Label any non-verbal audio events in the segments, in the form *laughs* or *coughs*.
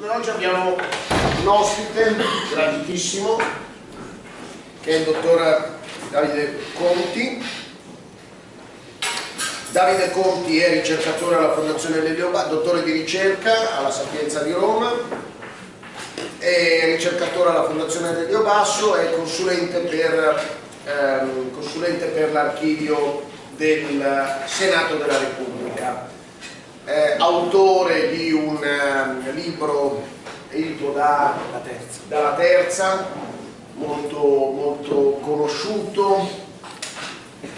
Oggi abbiamo un ospite graditissimo che è il dottor Davide Conti. Davide Conti è ricercatore alla Fondazione Lelio dottore di ricerca alla Sapienza di Roma, è ricercatore alla Fondazione Lelio Basso e consulente per, ehm, per l'archivio del Senato della Repubblica eh, autore di un eh, libro edito da, terza. dalla terza, molto, molto conosciuto,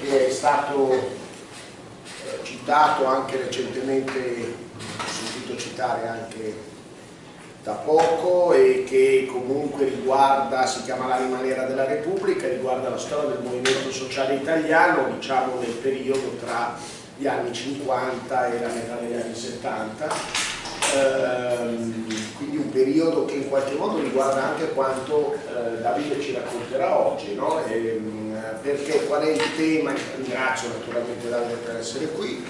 che è stato eh, citato anche recentemente, ho sentito citare anche da poco e che comunque riguarda, si chiama L'anima nera della Repubblica, riguarda la storia del movimento sociale italiano, diciamo nel periodo tra gli anni 50 e la metà degli anni 70 ehm, quindi un periodo che in qualche modo riguarda anche quanto eh, Davide ci racconterà oggi no? ehm, perché qual è il tema? Ringrazio naturalmente Davide per essere qui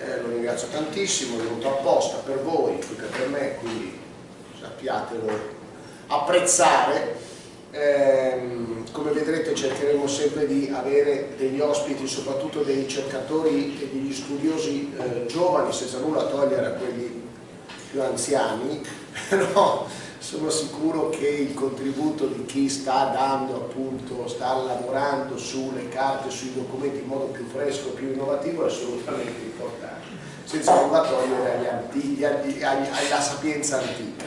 eh, lo ringrazio tantissimo, è venuto apposta per voi, più per me quindi sappiatelo apprezzare Ehm, come vedrete cercheremo sempre di avere degli ospiti, soprattutto dei ricercatori e degli studiosi eh, giovani, senza nulla togliere a quelli più anziani, *laughs* però sono sicuro che il contributo di chi sta dando appunto, sta lavorando sulle carte, sui documenti in modo più fresco, più innovativo è assolutamente importante, senza nulla togliere agli antichi, agli, agli, alla sapienza antica.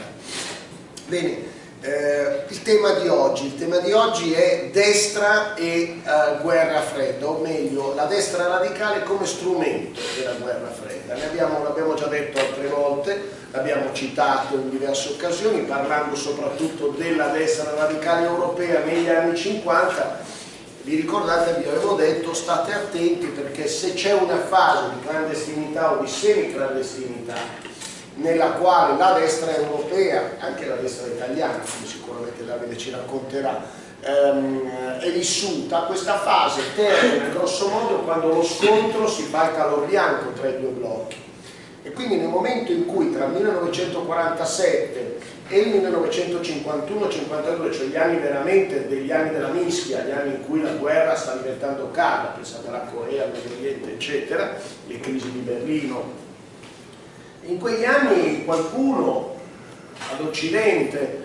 Bene, eh, il tema di oggi, il tema di oggi è destra e eh, guerra fredda, o meglio la destra radicale come strumento della guerra fredda. L'abbiamo già detto altre volte, l'abbiamo citato in diverse occasioni, parlando soprattutto della destra radicale europea negli anni 50. Vi ricordate, vi avevo detto, state attenti perché se c'è una fase di clandestinità o di semi-clandestinità nella quale la destra europea, anche la destra italiana, come sicuramente Davide ci racconterà, ehm, è vissuta, questa fase termina grosso modo quando lo scontro si fa il calor bianco tra i due blocchi. E quindi nel momento in cui tra il 1947 e il 1951-52, cioè gli anni veramente degli anni della mischia, gli anni in cui la guerra sta diventando calda, pensate alla Corea, al Medio Oriente, eccetera, le crisi di Berlino, in quegli anni qualcuno ad Occidente,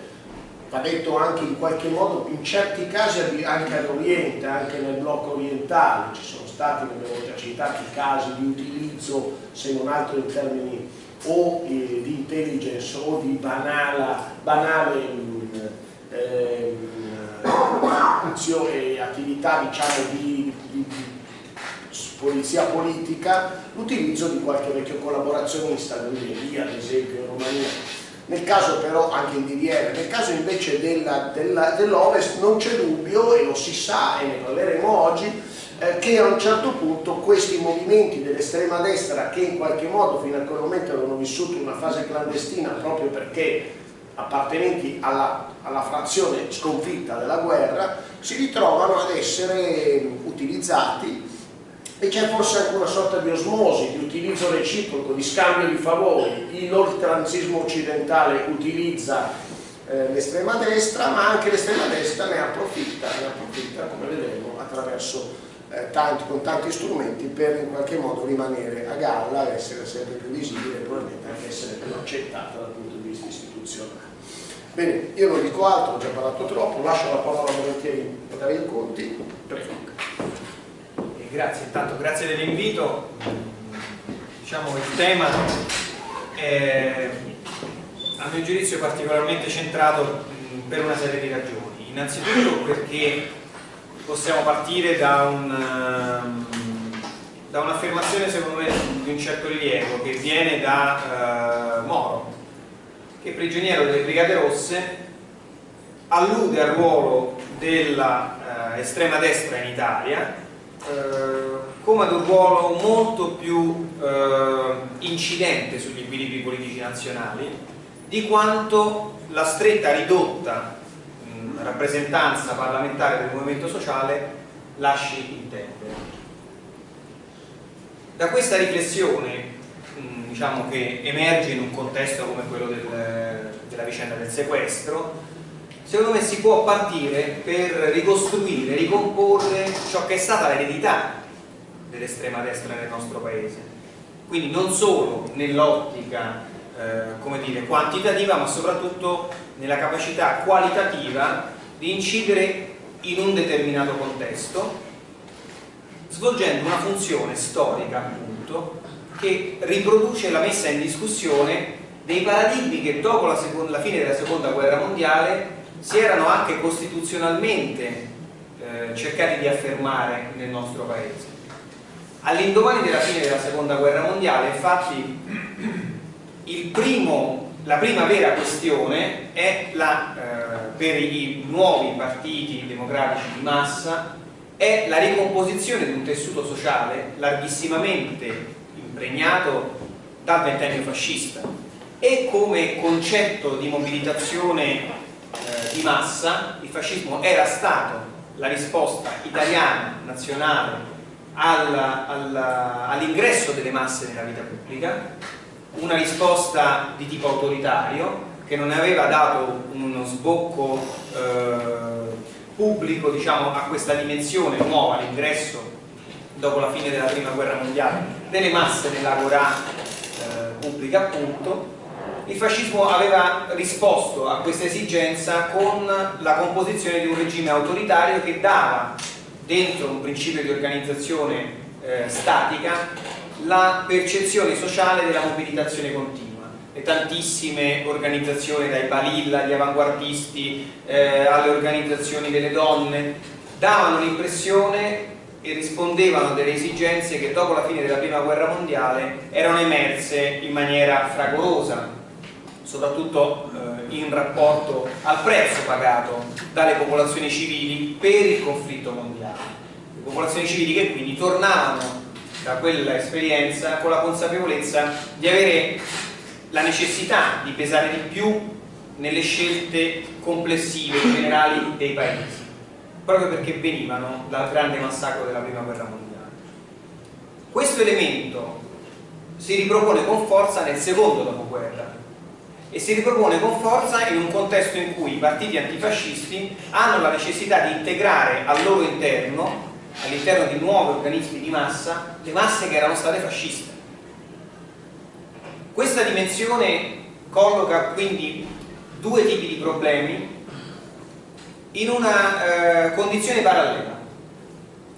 va detto anche in qualche modo, in certi casi anche all'Oriente, anche nel blocco orientale, ci sono stati, ne abbiamo già citato, casi di utilizzo, se non altro in termini o eh, di intelligence o di banala, banale *coughs* eh, eh, attività diciamo, di, di, di polizia politica l'utilizzo di qualche vecchio collaborazionista, l'Ungheria ad esempio, in Romania. Nel caso però, anche in DDR, nel caso invece dell'Ovest non c'è dubbio, e lo si sa, e ne parleremo oggi, eh, che a un certo punto questi movimenti dell'estrema destra che in qualche modo fino a quel momento avevano vissuto una fase clandestina proprio perché appartenenti alla, alla frazione sconfitta della guerra si ritrovano ad essere utilizzati e c'è forse anche una sorta di osmosi, di utilizzo reciproco, di scambio di favori. L'oltranzismo occidentale utilizza eh, l'estrema destra, ma anche l'estrema destra ne approfitta, ne approfitta, come vedremo, attraverso eh, tanti, con tanti strumenti per in qualche modo rimanere a galla, essere sempre più visibile e probabilmente anche essere più accettata dal punto di vista istituzionale. Bene, io non dico altro, ho già parlato troppo, lascio la parola volentieri a Dario Conti, prego grazie, intanto grazie dell'invito. Diciamo il tema è a mio giudizio particolarmente centrato per una serie di ragioni. Innanzitutto perché possiamo partire da un da un'affermazione secondo me di un certo rilievo che viene da uh, Moro che prigioniero delle Brigate Rosse allude al ruolo dell'estrema uh, destra in Italia eh, come ad un ruolo molto più eh, incidente sugli equilibri politici nazionali di quanto la stretta ridotta mh, rappresentanza parlamentare del movimento sociale lasci intendere. Da questa riflessione diciamo, che emerge in un contesto come quello del, della vicenda del sequestro, secondo me si può partire per ricostruire, ricomporre ciò che è stata l'eredità dell'estrema destra nel nostro paese. Quindi non solo nell'ottica eh, quantitativa, ma soprattutto nella capacità qualitativa di incidere in un determinato contesto, svolgendo una funzione storica appunto che riproduce la messa in discussione dei paradigmi che dopo la, la fine della seconda guerra mondiale si erano anche costituzionalmente eh, cercati di affermare nel nostro paese. All'indomani della fine della seconda guerra mondiale, infatti, primo, la prima vera questione è la, eh, per i nuovi partiti democratici di massa è la ricomposizione di un tessuto sociale larghissimamente impregnato dal ventennio fascista e come concetto di mobilitazione di massa, il fascismo era stato la risposta italiana, nazionale, all'ingresso all delle masse nella vita pubblica, una risposta di tipo autoritario che non aveva dato uno sbocco eh, pubblico diciamo, a questa dimensione nuova, l'ingresso dopo la fine della prima guerra mondiale delle masse nell'agora eh, pubblica appunto il fascismo aveva risposto a questa esigenza con la composizione di un regime autoritario che dava dentro un principio di organizzazione eh, statica la percezione sociale della mobilitazione continua. Le tantissime organizzazioni dai Balilla, gli avanguardisti eh, alle organizzazioni delle donne davano l'impressione e rispondevano a delle esigenze che dopo la fine della prima guerra mondiale erano emerse in maniera fragorosa soprattutto eh, in rapporto al prezzo pagato dalle popolazioni civili per il conflitto mondiale. Le popolazioni civili che quindi tornavano da quella esperienza con la consapevolezza di avere la necessità di pesare di più nelle scelte complessive generali dei paesi, proprio perché venivano dal grande massacro della prima guerra mondiale. Questo elemento si ripropone con forza nel secondo dopoguerra, e si ripropone con forza in un contesto in cui i partiti antifascisti hanno la necessità di integrare al loro interno, all'interno di nuovi organismi di massa, le masse che erano state fasciste. Questa dimensione colloca quindi due tipi di problemi in una eh, condizione parallela.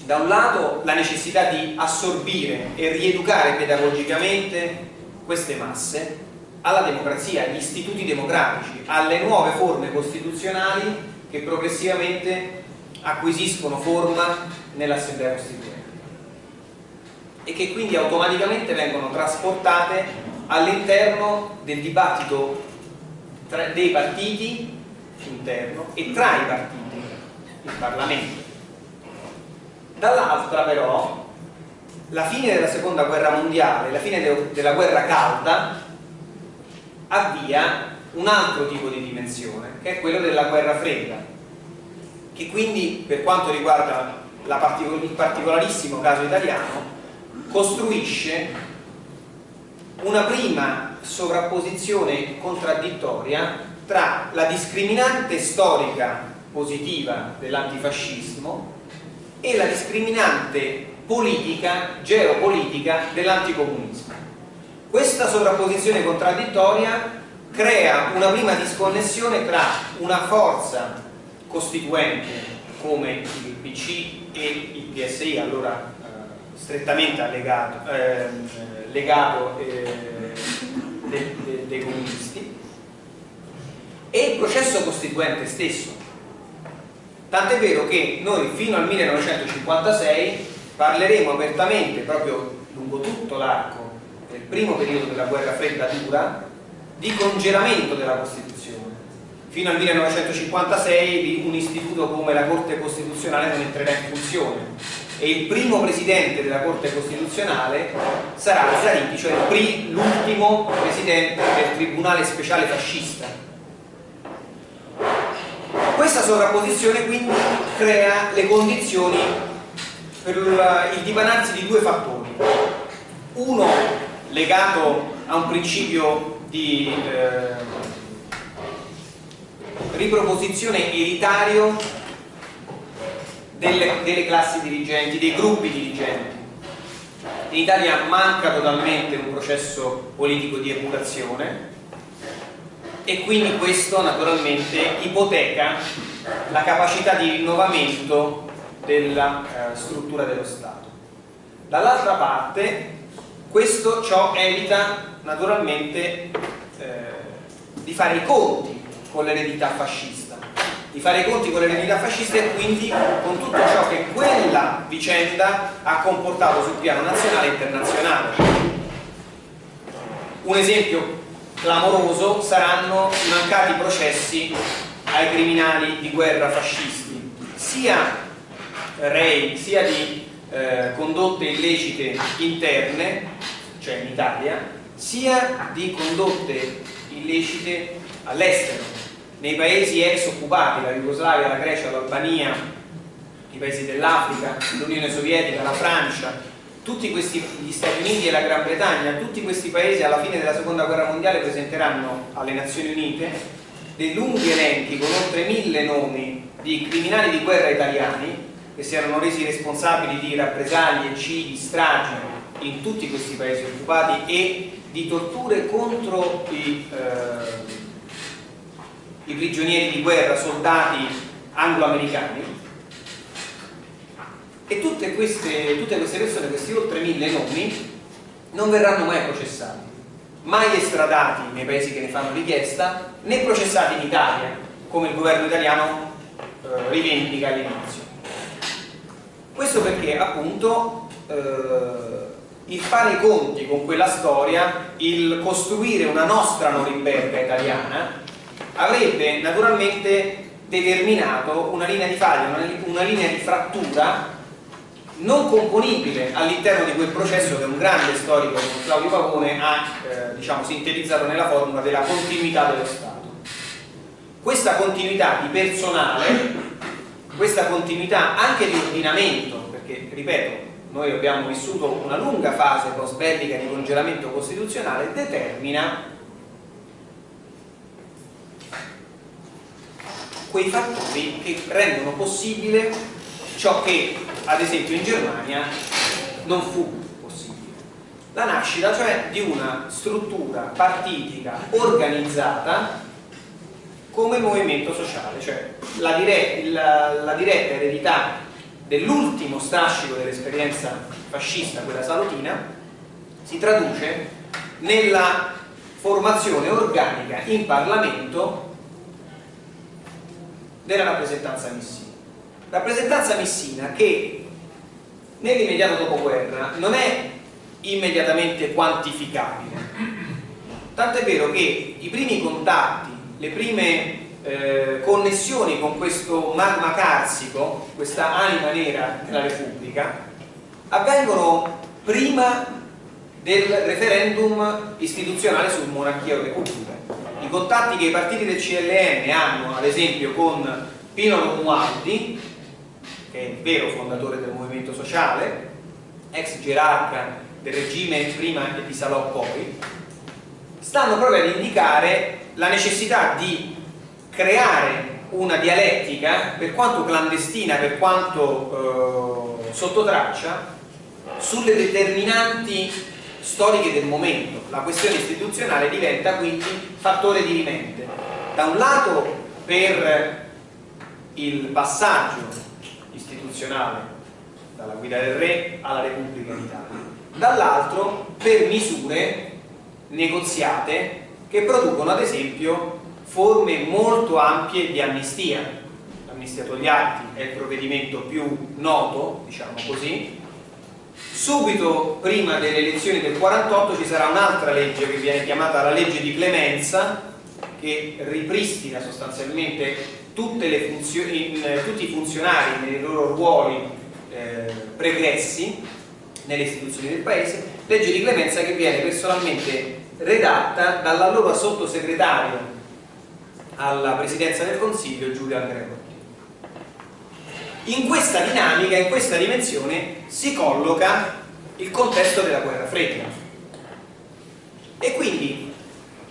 Da un lato la necessità di assorbire e rieducare pedagogicamente queste masse alla democrazia, agli istituti democratici, alle nuove forme costituzionali che progressivamente acquisiscono forma nell'Assemblea Costituente e che quindi automaticamente vengono trasportate all'interno del dibattito dei partiti interno e tra i partiti, il Parlamento. Dall'altra però la fine della seconda guerra mondiale, la fine della guerra calda avvia un altro tipo di dimensione che è quello della guerra fredda che quindi per quanto riguarda particol il particolarissimo caso italiano costruisce una prima sovrapposizione contraddittoria tra la discriminante storica positiva dell'antifascismo e la discriminante politica, geopolitica dell'anticomunismo questa sovrapposizione contraddittoria crea una prima disconnessione tra una forza costituente come il PC e il PSI, allora eh, strettamente allegato, eh, legato eh, de, de, dei comunisti, e il processo costituente stesso. Tant'è vero che noi fino al 1956 parleremo apertamente, proprio lungo tutto l'arco primo periodo della guerra fredda dura di congelamento della Costituzione fino al 1956 un istituto come la Corte Costituzionale non entrerà in funzione e il primo presidente della Corte Costituzionale sarà Zariti, cioè l'ultimo presidente del Tribunale Speciale Fascista. Questa sovrapposizione quindi crea le condizioni per il dipanarsi di due fattori. Uno legato a un principio di eh, riproposizione elitario delle, delle classi dirigenti, dei gruppi dirigenti. In Italia manca totalmente un processo politico di educazione e quindi questo naturalmente ipoteca la capacità di rinnovamento della eh, struttura dello Stato. Dall'altra parte questo ciò evita naturalmente eh, di fare i conti con l'eredità fascista, di fare i conti con l'eredità fascista e quindi con tutto ciò che quella vicenda ha comportato sul piano nazionale e internazionale. Un esempio clamoroso saranno i mancati processi ai criminali di guerra fascisti, sia rei, sia di eh, condotte illecite interne, cioè in Italia, sia di condotte illecite all'estero, nei paesi ex occupati, la Jugoslavia, la Grecia, l'Albania, i paesi dell'Africa, l'Unione Sovietica, la Francia, tutti questi, gli Stati Uniti e la Gran Bretagna, tutti questi paesi alla fine della seconda guerra mondiale presenteranno alle Nazioni Unite dei lunghi elenchi con oltre mille nomi di criminali di guerra italiani che si erano resi responsabili di rappresaglie, eccidi, stragi in tutti questi paesi occupati e di torture contro i, eh, i prigionieri di guerra, soldati anglo-americani e tutte queste, tutte queste persone, questi oltre mille nomi, non verranno mai processati, mai estradati nei paesi che ne fanno richiesta, né processati in Italia, come il governo italiano eh, rivendica all'inizio. Questo perché appunto eh, il fare i conti con quella storia, il costruire una nostra Norimberga italiana, avrebbe naturalmente determinato una linea di faglia, una, una linea di frattura non componibile all'interno di quel processo che un grande storico Claudio Pavone ha eh, diciamo, sintetizzato nella formula della continuità dello Stato. Questa continuità di personale questa continuità anche di ordinamento, perché ripeto, noi abbiamo vissuto una lunga fase post bellica di congelamento costituzionale, determina quei fattori che rendono possibile ciò che ad esempio in Germania non fu possibile. La nascita cioè di una struttura partitica organizzata come movimento sociale, cioè la, dire la, la diretta eredità dell'ultimo strascico dell'esperienza fascista, quella salutina, si traduce nella formazione organica in Parlamento della rappresentanza missina. Rappresentanza missina che nell'immediato dopoguerra non è immediatamente quantificabile. Tanto è vero che i primi contatti le prime eh, connessioni con questo magma carsico, questa anima nera della Repubblica, avvengono prima del referendum istituzionale su monarchia o repubblica. I contatti che i partiti del CLN hanno, ad esempio, con Pino Romualdi, che è il vero fondatore del movimento sociale, ex gerarca del regime prima e di Salò poi, stanno proprio ad indicare la necessità di creare una dialettica, per quanto clandestina, per quanto eh, sotto traccia, sulle determinanti storiche del momento. La questione istituzionale diventa quindi fattore di rimente. Da un lato per il passaggio istituzionale dalla guida del re alla Repubblica d'Italia, dall'altro per misure negoziate che producono ad esempio forme molto ampie di amnistia. L'amnistia Togliatti è il provvedimento più noto, diciamo così. Subito prima delle elezioni del 48 ci sarà un'altra legge che viene chiamata la legge di clemenza che ripristina sostanzialmente tutti i funzionari nei loro ruoli eh, pregressi nelle istituzioni del paese, legge di clemenza che viene personalmente redatta dall'allora sottosegretario alla presidenza del Consiglio Giulio Andreotti. In questa dinamica, in questa dimensione si colloca il contesto della guerra fredda. E quindi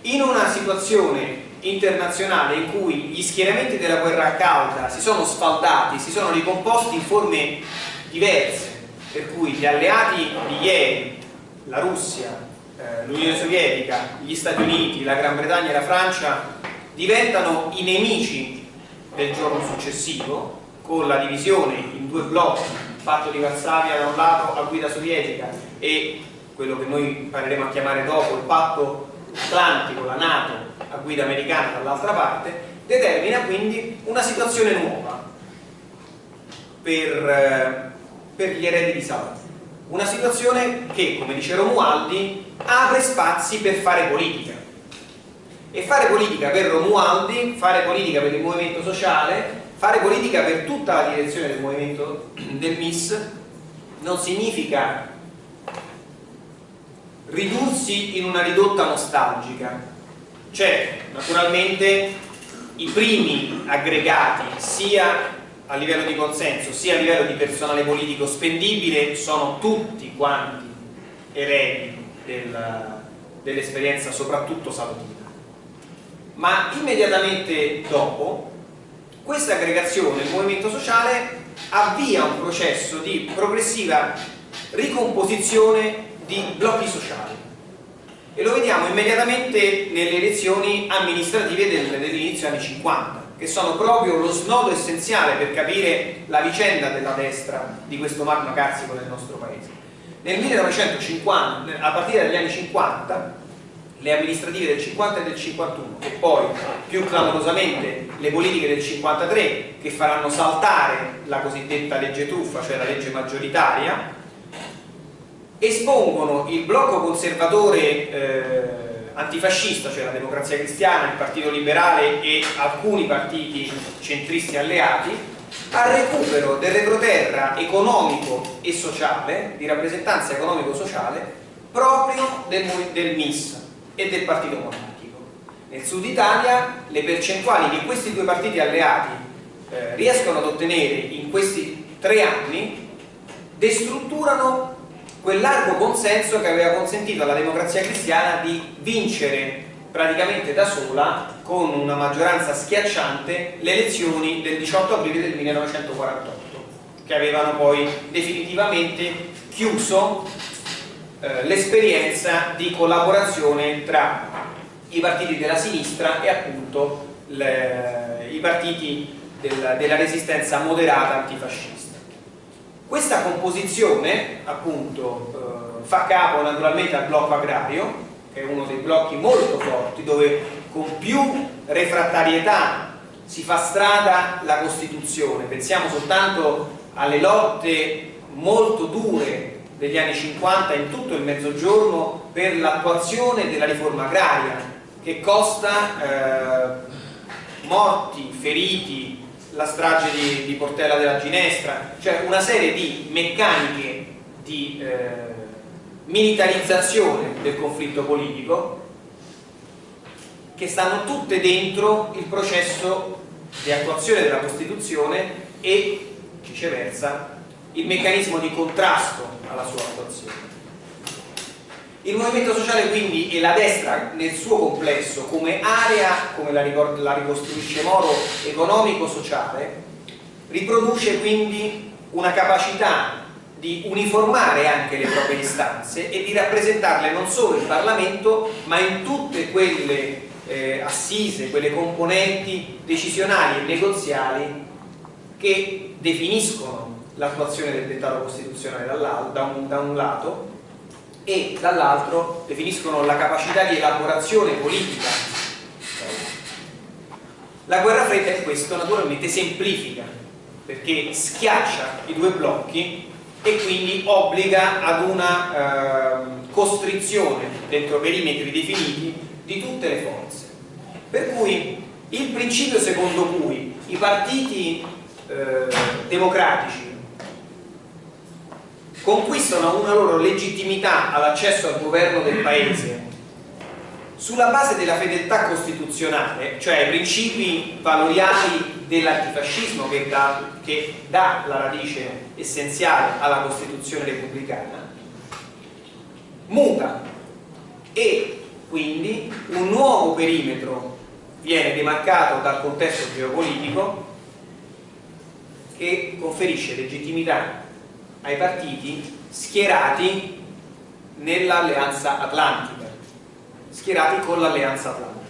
in una situazione internazionale in cui gli schieramenti della guerra calda si sono sfaldati, si sono ricomposti in forme diverse, per cui gli alleati di ieri, la Russia, eh, l'Unione Sovietica, gli Stati Uniti, la Gran Bretagna e la Francia diventano i nemici del giorno successivo con la divisione in due blocchi, il patto di Varsavia da un lato a guida sovietica e quello che noi impareremo a chiamare dopo il patto atlantico, la Nato a guida americana dall'altra parte, determina quindi una situazione nuova per, eh, per gli eredi di Saud. Una situazione che, come dice Romualdi, apre spazi per fare politica. E fare politica per Romualdi, fare politica per il movimento sociale, fare politica per tutta la direzione del movimento del MIS non significa ridursi in una ridotta nostalgica cioè naturalmente i primi aggregati sia a livello di consenso sia a livello di personale politico spendibile sono tutti quanti eredi del, dell'esperienza soprattutto salutina ma immediatamente dopo questa aggregazione, il movimento sociale avvia un processo di progressiva ricomposizione di blocchi sociali. E lo vediamo immediatamente nelle elezioni amministrative dell'inizio anni 50 che sono proprio lo snodo essenziale per capire la vicenda della destra di questo magma carsico nel nostro paese nel 1950, a partire dagli anni 50 le amministrative del 50 e del 51 e poi più clamorosamente le politiche del 53 che faranno saltare la cosiddetta legge truffa, cioè la legge maggioritaria espongono il blocco conservatore eh, antifascista, cioè la democrazia cristiana, il partito liberale e alcuni partiti centristi alleati, al recupero del retroterra economico e sociale, di rappresentanza economico-sociale, proprio del, del MIS e del partito monarchico. Nel sud Italia le percentuali di questi due partiti alleati eh, riescono ad ottenere in questi tre anni destrutturano quel largo consenso che aveva consentito alla democrazia cristiana di vincere praticamente da sola con una maggioranza schiacciante le elezioni del 18 aprile del 1948 che avevano poi definitivamente chiuso eh, l'esperienza di collaborazione tra i partiti della sinistra e appunto le, i partiti del, della resistenza moderata antifascista. Questa composizione appunto eh, fa capo naturalmente al blocco agrario, è uno dei blocchi molto forti, dove con più refrattarietà si fa strada la Costituzione. Pensiamo soltanto alle lotte molto dure degli anni 50 in tutto il Mezzogiorno per l'attuazione della riforma agraria, che costa eh, morti, feriti, la strage di, di, Portella della Ginestra, cioè una serie di meccaniche di eh, militarizzazione del conflitto politico che stanno tutte dentro il processo di attuazione della Costituzione e viceversa il meccanismo di contrasto alla sua attuazione. Il movimento sociale quindi e la destra nel suo complesso come area, come la, la ricostruisce Moro, economico-sociale, riproduce quindi una capacità di uniformare anche le proprie istanze e di rappresentarle non solo in Parlamento ma in tutte quelle eh, assise, quelle componenti decisionali e negoziali che definiscono l'attuazione del dettato costituzionale da un, da un lato e dall'altro definiscono la capacità di elaborazione politica. La guerra fredda è questo naturalmente semplifica perché schiaccia i due blocchi e quindi obbliga ad una eh, costrizione dentro perimetri definiti di tutte le forze. Per cui il principio secondo cui i partiti eh, democratici conquistano una loro legittimità all'accesso al governo del paese sulla base della fedeltà costituzionale, cioè i principi valoriali dell'antifascismo che, che dà la radice essenziale alla Costituzione repubblicana, muta e quindi un nuovo perimetro viene demarcato dal contesto geopolitico che conferisce legittimità ai partiti schierati nell'alleanza atlantica, schierati con l'alleanza atlantica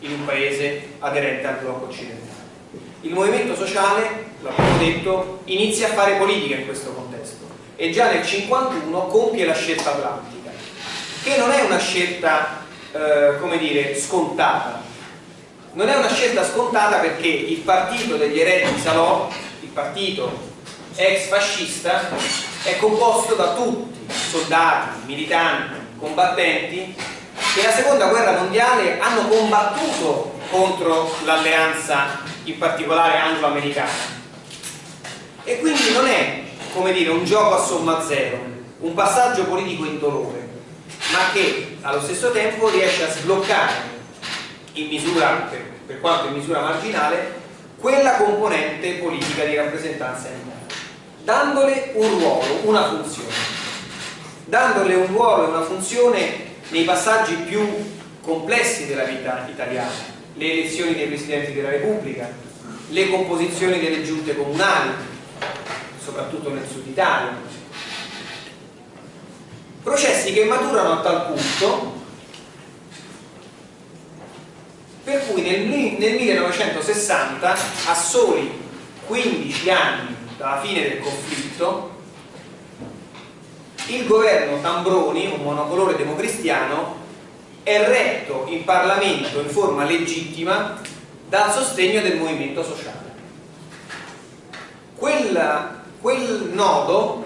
in un paese aderente al blocco occidentale. Il movimento sociale, l'abbiamo detto, inizia a fare politica in questo contesto e già nel 1951 compie la scelta atlantica, che non è una scelta, eh, come dire, scontata. Non è una scelta scontata perché il partito degli eredi di Salò, il partito ex fascista, è composto da tutti, soldati, militanti, combattenti, che la seconda guerra mondiale hanno combattuto contro l'alleanza in particolare anglo-americana. E quindi non è come dire un gioco a somma zero un passaggio politico indolore ma che allo stesso tempo riesce a sbloccare in misura, per, per quanto in misura marginale quella componente politica di rappresentanza interna dandole un ruolo, una funzione. Dandole un ruolo e una funzione nei passaggi più complessi della vita italiana le elezioni dei Presidenti della Repubblica, le composizioni delle giunte comunali, soprattutto nel sud Italia. Processi che maturano a tal punto per cui nel, nel 1960, a soli 15 anni dalla fine del conflitto, il governo Tambroni, un monocolore democristiano, è retto in Parlamento in forma legittima dal sostegno del movimento sociale. Quel, quel nodo,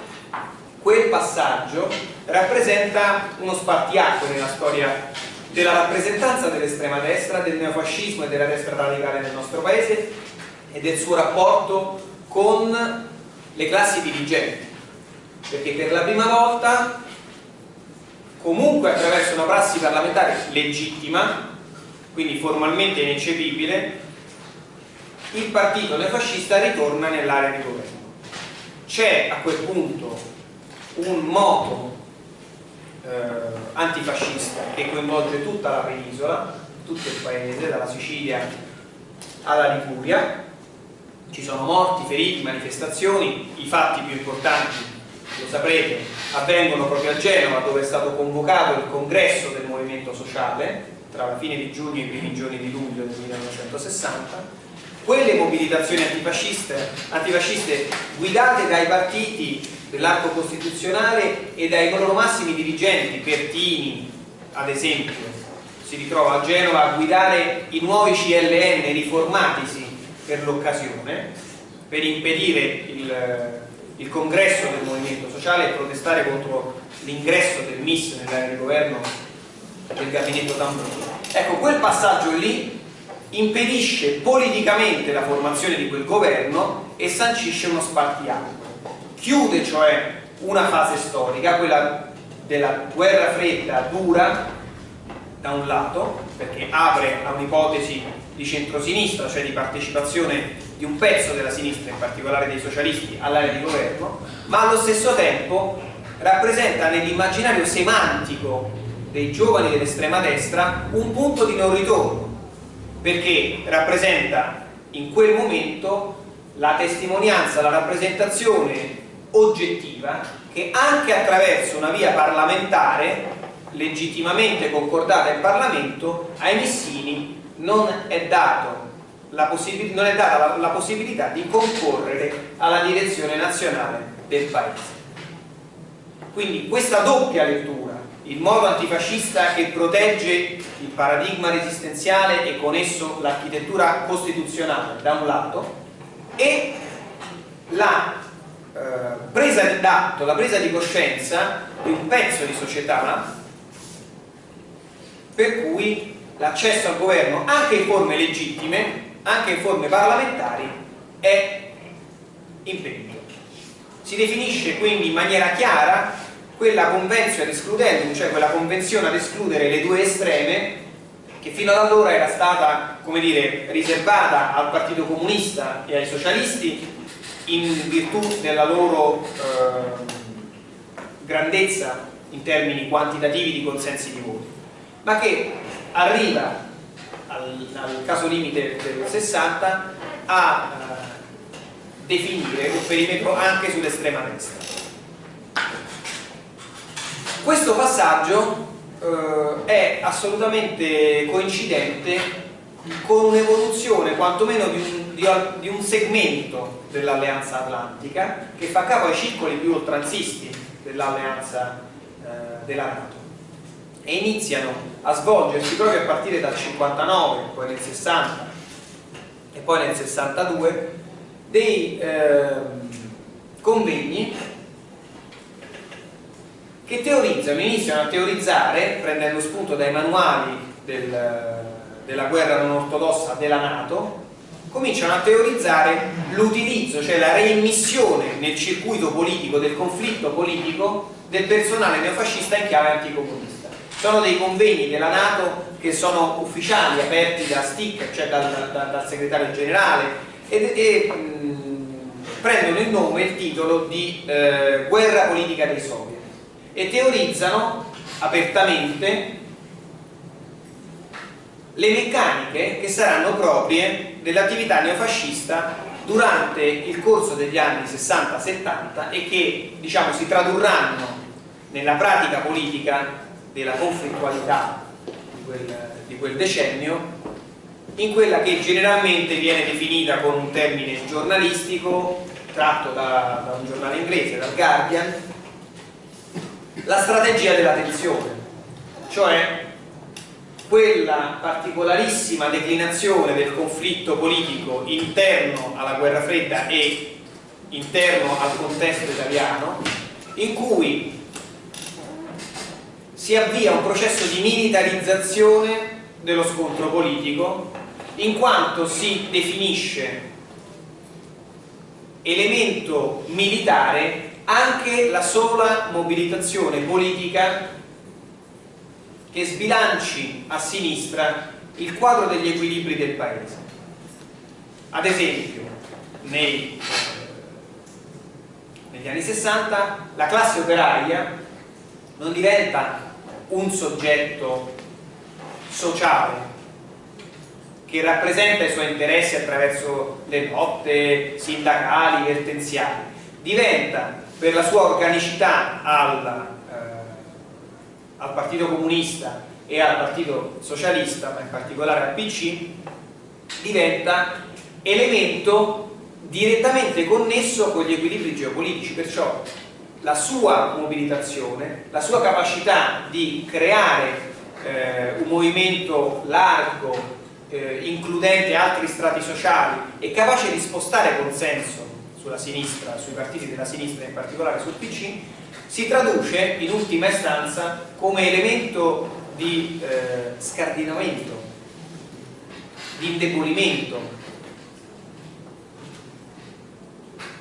quel passaggio rappresenta uno spartiacque nella storia della rappresentanza dell'estrema destra, del neofascismo e della destra radicale nel nostro paese e del suo rapporto con le classi dirigenti perché per la prima volta comunque attraverso una prassi parlamentare legittima, quindi formalmente ineccepibile, il partito neofascista ritorna nell'area di governo. C'è a quel punto un moto eh, antifascista che coinvolge tutta la penisola, tutto il paese, dalla Sicilia alla Liguria, ci sono morti, feriti, manifestazioni, i fatti più importanti lo saprete, avvengono proprio a Genova dove è stato convocato il congresso del movimento sociale tra la fine di giugno e i primi giorni di luglio del 1960 quelle mobilitazioni antifasciste, antifasciste guidate dai partiti dell'arco costituzionale e dai loro massimi dirigenti, Pertini ad esempio, si ritrova a Genova a guidare i nuovi CLN riformatisi per l'occasione, per impedire il il congresso del movimento sociale e protestare contro l'ingresso del MIS nell'area di governo del gabinetto Tambroni. Ecco, quel passaggio lì impedisce politicamente la formazione di quel governo e sancisce uno spartiacque. Chiude cioè una fase storica, quella della guerra fredda dura da un lato, perché apre a un'ipotesi di centrosinistra, cioè di partecipazione di un pezzo della sinistra, in particolare dei socialisti, all'area di governo, ma allo stesso tempo rappresenta nell'immaginario semantico dei giovani dell'estrema destra un punto di non ritorno, perché rappresenta in quel momento la testimonianza, la rappresentazione oggettiva che anche attraverso una via parlamentare legittimamente concordata in Parlamento ai Messini non è dato non è data la, la possibilità di concorrere alla direzione nazionale del paese. Quindi questa doppia lettura, il modo antifascista che protegge il paradigma resistenziale e con esso l'architettura costituzionale da un lato e la eh, presa d'atto, la presa di coscienza di un pezzo di società per cui l'accesso al governo anche in forme legittime anche in forme parlamentari è impedito. Si definisce quindi in maniera chiara quella convenzione ad escludendum, cioè quella convenzione ad escludere le due estreme che fino ad allora era stata, come dire, riservata al Partito Comunista e ai socialisti in virtù della loro eh, grandezza in termini quantitativi di consensi di voti ma che arriva al, al caso limite del 60 a eh, definire un perimetro anche sull'estrema destra. Questo passaggio eh, è assolutamente coincidente con un'evoluzione quantomeno di un, di, di un segmento dell'alleanza atlantica che fa capo ai circoli più oltranzisti dell'alleanza eh, della Nato e iniziano a svolgersi proprio a partire dal 59, poi nel 60 e poi nel 62 dei eh, convegni che teorizzano, iniziano a teorizzare prendendo spunto dai manuali del, della guerra non ortodossa della Nato cominciano a teorizzare l'utilizzo, cioè la reimmissione nel circuito politico, del conflitto politico del personale neofascista in chiave anticomunista. Sono dei convegni della Nato che sono ufficiali, aperti da Stick, cioè dal, dal, dal segretario generale, e, e mh, prendono il nome, il titolo di eh, Guerra politica dei soviet. E teorizzano apertamente le meccaniche che saranno proprie dell'attività neofascista durante il corso degli anni 60-70 e che diciamo, si tradurranno nella pratica politica della conflittualità di quel, di quel decennio in quella che generalmente viene definita con un termine giornalistico tratto da, da un giornale inglese, dal Guardian, la strategia della tensione, cioè quella particolarissima declinazione del conflitto politico interno alla guerra fredda e interno al contesto italiano in cui si avvia un processo di militarizzazione dello scontro politico in quanto si definisce elemento militare anche la sola mobilitazione politica che sbilanci a sinistra il quadro degli equilibri del paese. Ad esempio, nei, negli anni 60 la classe operaia non diventa un soggetto sociale che rappresenta i suoi interessi attraverso le lotte sindacali, vertenziali, diventa per la sua organicità alla al Partito Comunista e al Partito Socialista, ma in particolare al PC, diventa elemento direttamente connesso con gli equilibri geopolitici, perciò la sua mobilitazione, la sua capacità di creare eh, un movimento largo, eh, includente altri strati sociali e capace di spostare consenso sulla sinistra, sui partiti della sinistra, in particolare sul PC, si traduce in ultima istanza come elemento di eh, scardinamento, di indebolimento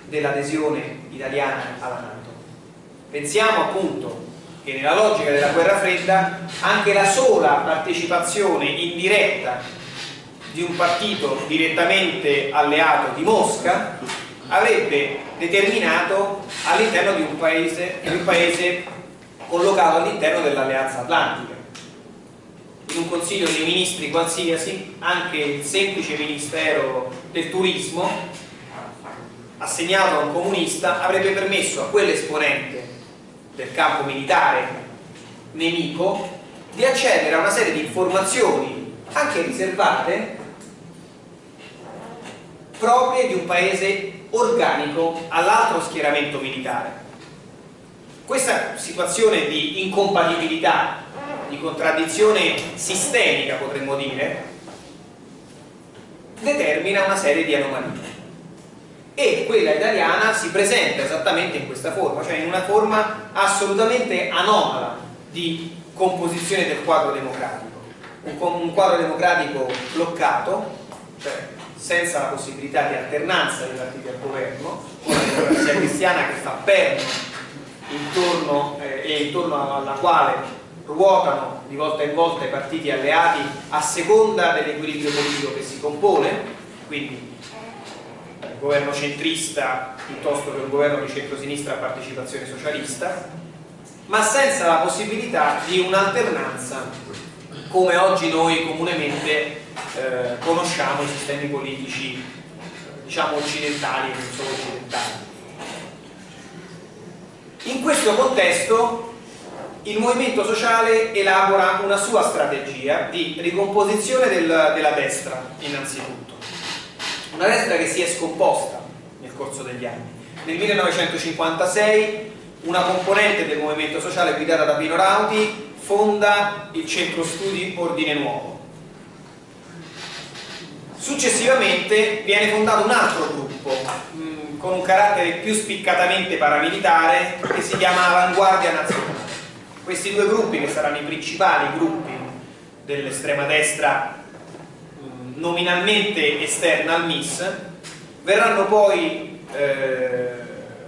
dell'adesione italiana alla Nato. Pensiamo appunto che nella logica della guerra fredda anche la sola partecipazione indiretta di un partito direttamente alleato di Mosca avrebbe determinato all'interno di di un paese collocato all'interno dell'alleanza atlantica. In un consiglio dei ministri qualsiasi, anche il semplice ministero del turismo, assegnato a un comunista, avrebbe permesso a quell'esponente del campo militare nemico di accedere a una serie di informazioni anche riservate proprie di un paese organico all'altro schieramento militare. Questa situazione di incompatibilità, di contraddizione sistemica potremmo dire, determina una serie di anomalie e quella italiana si presenta esattamente in questa forma, cioè in una forma assolutamente anomala di composizione del quadro democratico, un, quadro democratico bloccato, cioè senza la possibilità di alternanza dei partiti al governo, con la democrazia cristiana che fa perno intorno, eh, e intorno alla quale ruotano di volta in volta i partiti alleati a seconda dell'equilibrio politico che si compone, quindi governo centrista piuttosto che un governo di centrosinistra a partecipazione socialista, ma senza la possibilità di un'alternanza come oggi noi comunemente eh, conosciamo i sistemi politici diciamo occidentali e non solo occidentali. In questo contesto il movimento sociale elabora una sua strategia di ricomposizione del, della destra innanzitutto una destra che si è scomposta nel corso degli anni. Nel 1956 una componente del movimento sociale guidata da Pino Rauti fonda il centro studi Ordine Nuovo. Successivamente viene fondato un altro gruppo mm, con un carattere più spiccatamente paramilitare che si chiama Avanguardia Nazionale. Questi due gruppi, che saranno i principali gruppi dell'estrema destra nominalmente esterna al MIS, verranno poi eh,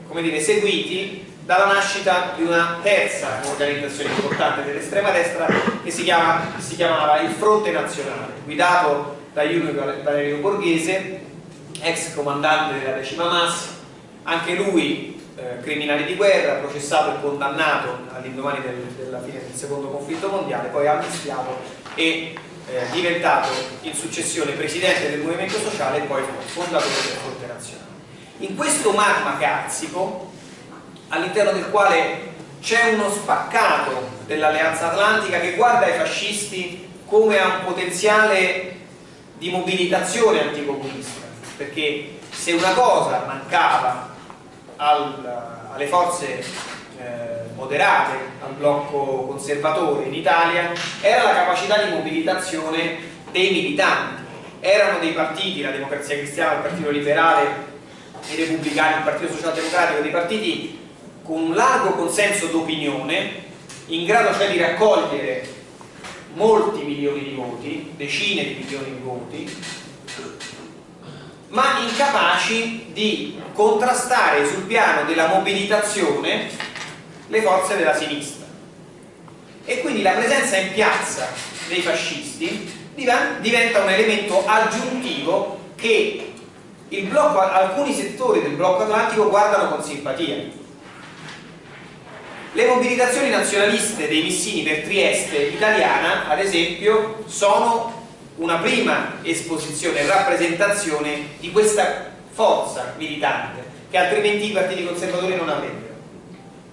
come dire, seguiti dalla nascita di una terza organizzazione importante dell'estrema destra che si, chiama, si, chiamava il Fronte Nazionale, guidato da Julio Valerio Borghese, ex comandante della decima MAS, anche lui eh, criminali di guerra, processato e condannato all'indomani del, della fine del secondo conflitto mondiale, poi amnistiato e eh, diventato in successione presidente del movimento sociale e poi fondatore del Fronte Nazionale. In questo magma carsico, all'interno del quale c'è uno spaccato dell'Alleanza Atlantica che guarda ai fascisti come a un potenziale di mobilitazione anticomunista, perché se una cosa mancava al, alle forze eh, moderate, al blocco conservatore in Italia, era la capacità di mobilitazione dei militanti. Erano dei partiti, la Democrazia Cristiana, il Partito Liberale, i Repubblicani, il Partito Socialdemocratico, dei partiti con un largo consenso d'opinione, in grado cioè di raccogliere molti milioni di voti, decine di milioni di voti, ma incapaci di contrastare sul piano della mobilitazione le forze della sinistra. E quindi la presenza in piazza dei fascisti diventa un elemento aggiuntivo che blocco, alcuni settori del blocco atlantico guardano con simpatia. Le mobilitazioni nazionaliste dei missini per Trieste italiana, ad esempio, sono una prima esposizione rappresentazione di questa forza militante che altrimenti i partiti conservatori non avrebbero.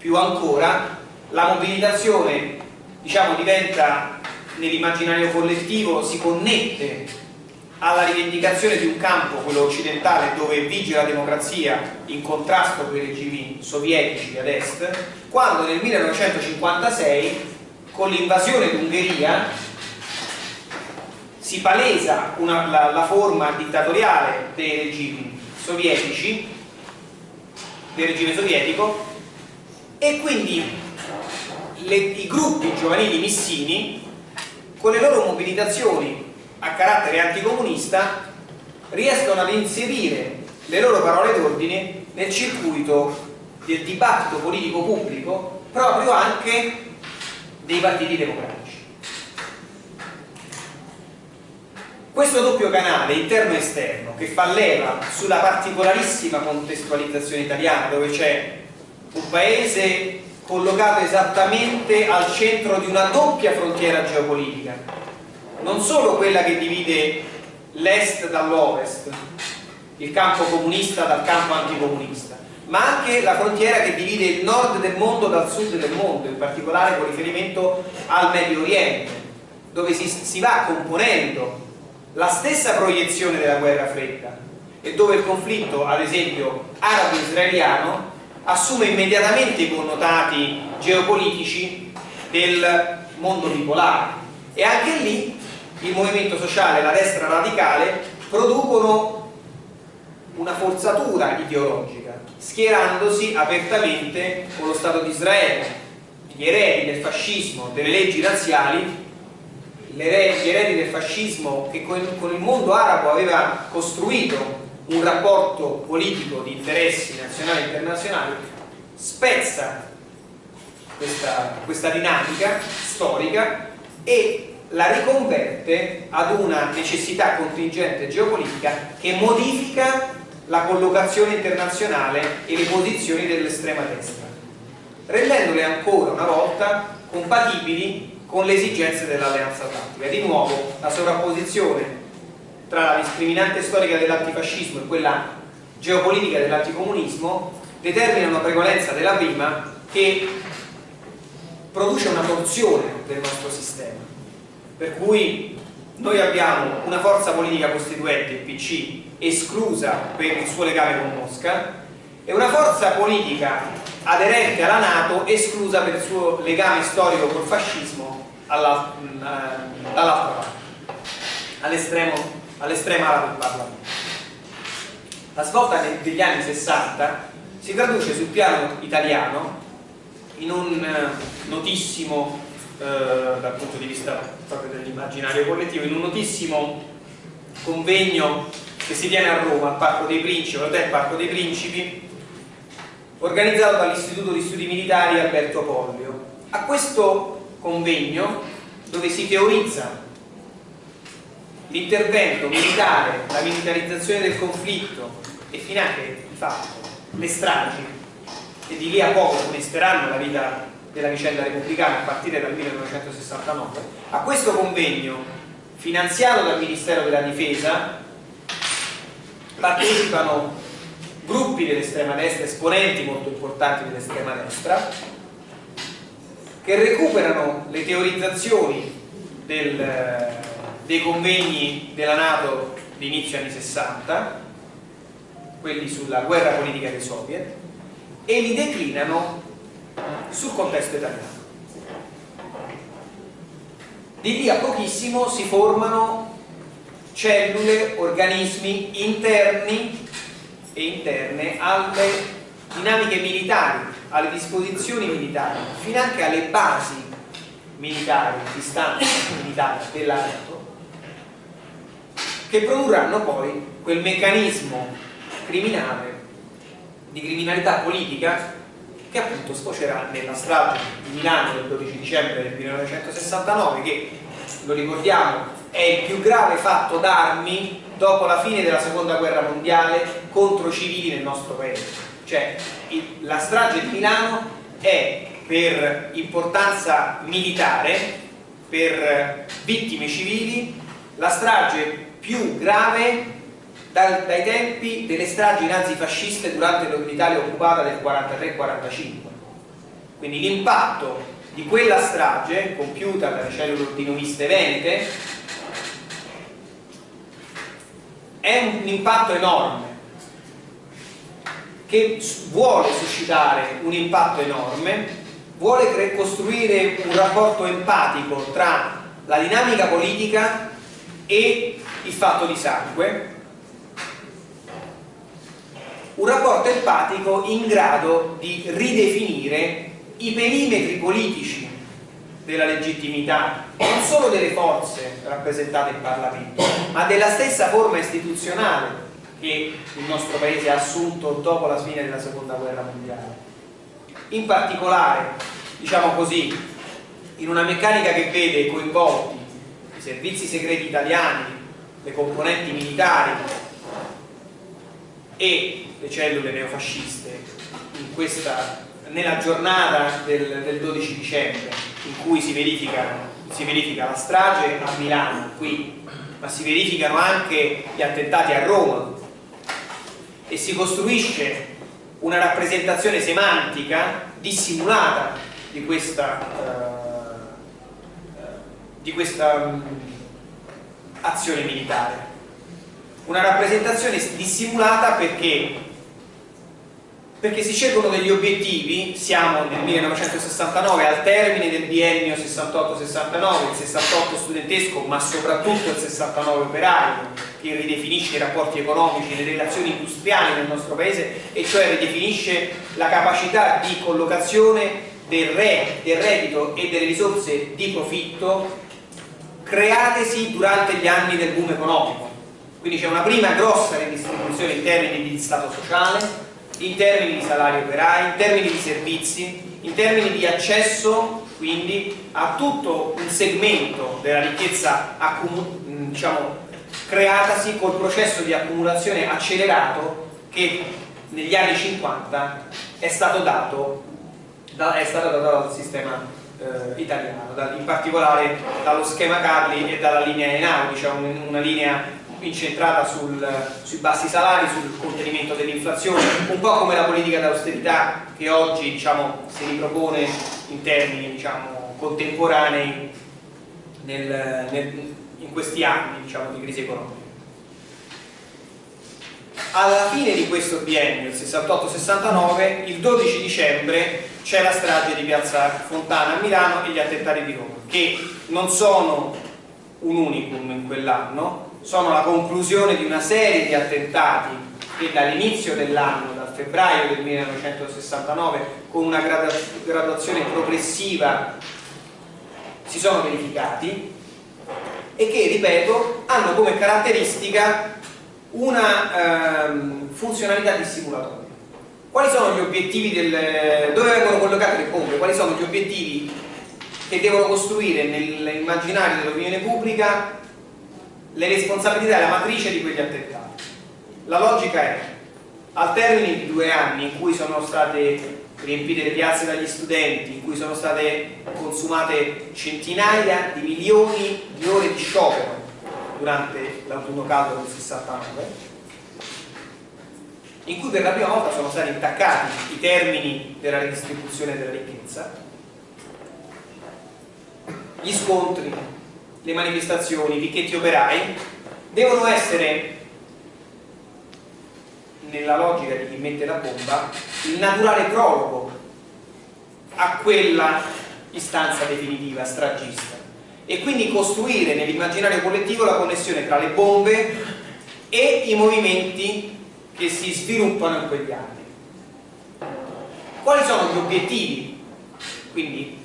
Più ancora, la mobilitazione diciamo, diventa nell'immaginario collettivo, si connette alla rivendicazione di un campo, quello occidentale, dove vige la democrazia in contrasto con i regimi sovietici ad est, quando nel 1956, con l'invasione d'Ungheria, si palesa una, la, la, forma dittatoriale dei regimi sovietici, del regime sovietico, e quindi le, i gruppi giovanili missini, con le loro mobilitazioni a carattere anticomunista, riescono ad inserire le loro parole d'ordine nel circuito del dibattito politico pubblico proprio anche dei partiti democratici. Questo doppio canale interno e esterno che fa leva sulla particolarissima contestualizzazione italiana dove c'è un paese collocato esattamente al centro di una doppia frontiera geopolitica non solo quella che divide l'est dall'ovest il campo comunista dal campo anticomunista ma anche la frontiera che divide il nord del mondo dal sud del mondo in particolare con riferimento al Medio Oriente dove si, si va componendo la stessa proiezione della guerra fredda e dove il conflitto, ad esempio arabo-israeliano, assume immediatamente i connotati geopolitici del mondo bipolare. E anche lì il movimento sociale e la destra radicale producono una forzatura ideologica schierandosi apertamente con lo Stato di Israele gli eredi del fascismo, delle leggi razziali gli eredi del fascismo che con il mondo arabo aveva costruito un rapporto politico di interessi nazionali e internazionali spezza questa, questa dinamica storica e la riconverte ad una necessità contingente geopolitica che modifica la collocazione internazionale e le posizioni dell'estrema destra rendendole ancora una volta compatibili con le esigenze dell'alleanza atlantica. Di nuovo la sovrapposizione tra la discriminante storica dell'antifascismo e quella geopolitica dell'anticomunismo determina una prevalenza della prima che produce una torsione del nostro sistema. Per cui noi abbiamo una forza politica costituente, il PC, esclusa per il suo legame con Mosca e una forza politica aderente alla Nato esclusa per il suo legame storico col fascismo dall'altra parte, all'estrema ala del Parlamento. La svolta degli anni 60 si traduce sul piano italiano in un eh, notissimo, eh, dal punto di vista proprio dell'immaginario collettivo, in un notissimo convegno che si tiene a Roma, al Parco dei Principi, all'Hotel Parco dei Principi, organizzato dall'Istituto di Studi Militari Alberto Pollio. A questo convegno, dove si teorizza l'intervento militare, la militarizzazione del conflitto e finanche di fatto le stragi che di lì a poco funesteranno la vita della vicenda repubblicana a partire dal 1969, a questo convegno finanziato dal Ministero della Difesa partecipano gruppi dell'estrema destra, esponenti molto importanti dell'estrema destra, che recuperano le teorizzazioni del, dei convegni della Nato di inizio anni 60, quelli sulla guerra politica dei soviet, e li declinano sul contesto italiano. Di lì a pochissimo si formano cellule, organismi interni e interne alle dinamiche militari, alle disposizioni militari, fino anche alle basi militari, distanze militari della NATO, che produrranno poi quel meccanismo criminale di criminalità politica che appunto sfocerà nella strage di Milano del 12 dicembre del 1969 che, lo ricordiamo, è il più grave fatto d'armi dopo la fine della seconda guerra mondiale contro civili nel nostro paese. Cioè la strage di Milano è per importanza militare per vittime civili la strage più grave dal, dai tempi delle stragi nazifasciste durante l'Italia occupata del 43-45 quindi l'impatto di quella strage compiuta dalle cellule ordinoiste venete è un impatto enorme che vuole suscitare un impatto enorme vuole costruire un rapporto empatico tra la dinamica politica e il fatto di sangue un rapporto empatico in grado di ridefinire i perimetri politici della legittimità, non solo delle forze rappresentate in Parlamento, ma della stessa forma istituzionale che il nostro Paese ha assunto dopo la fine della Seconda Guerra Mondiale. In particolare, diciamo così, in una meccanica che vede coinvolti i servizi segreti italiani, le componenti militari e le cellule neofasciste questa, nella giornata del, del 12 dicembre in cui si verifica, si verifica la strage a Milano, qui, ma si verificano anche gli attentati a Roma. E si costruisce una rappresentazione semantica dissimulata di questa, uh, di questa um, azione militare. Una rappresentazione dissimulata perché perché si scelgono degli obiettivi, siamo nel 1969 al termine del biennio 68-69, il 68 studentesco ma soprattutto il 69 operario che ridefinisce i rapporti economici, le relazioni industriali nel nostro paese e cioè ridefinisce la capacità di collocazione del, re, del reddito e delle risorse di profitto createsi durante gli anni del boom economico. Quindi c'è una prima grossa redistribuzione in termini di stato sociale, in termini di salari operai, in termini di servizi, in termini di accesso quindi a tutto un segmento della ricchezza diciamo, creatasi col processo di accumulazione accelerato che negli anni 50 è stato dato, da, è stato dato dal sistema eh, italiano, da, in particolare dallo schema Carli e dalla linea Einaudi, cioè un, una linea incentrata sul, sui bassi salari, sul contenimento dell'inflazione, un po' come la politica d'austerità che oggi diciamo, si ripropone in termini diciamo, contemporanei nel, nel, in questi anni diciamo, di crisi economica. Alla fine di questo biennio, il 68-69, il 12 dicembre c'è la strage di Piazza Fontana a Milano e gli attentati di Roma, che non sono un unicum in quell'anno, sono la conclusione di una serie di attentati che dall'inizio dell'anno, dal febbraio del 1969, con una graduazione progressiva si sono verificati e che, ripeto, hanno come caratteristica una ehm, funzionalità dissimulatoria. Quali sono gli obiettivi del... dove vengono collocate le bombe? Quali sono gli obiettivi che devono costruire nell'immaginario dell'opinione pubblica le responsabilità e la matrice di quegli attentati. La logica è, al termine di due anni in cui sono state riempite le piazze dagli studenti, in cui sono state consumate centinaia di milioni di ore di sciopero durante l'autunno caldo del 69, in cui per la prima volta sono stati intaccati i termini della redistribuzione della ricchezza, gli scontri le manifestazioni, i picchetti operai devono essere nella logica di chi mette la bomba il naturale prologo a quella istanza definitiva, stragista e quindi costruire nell'immaginario collettivo la connessione tra le bombe e i movimenti che si sviluppano in quegli anni quali sono gli obiettivi quindi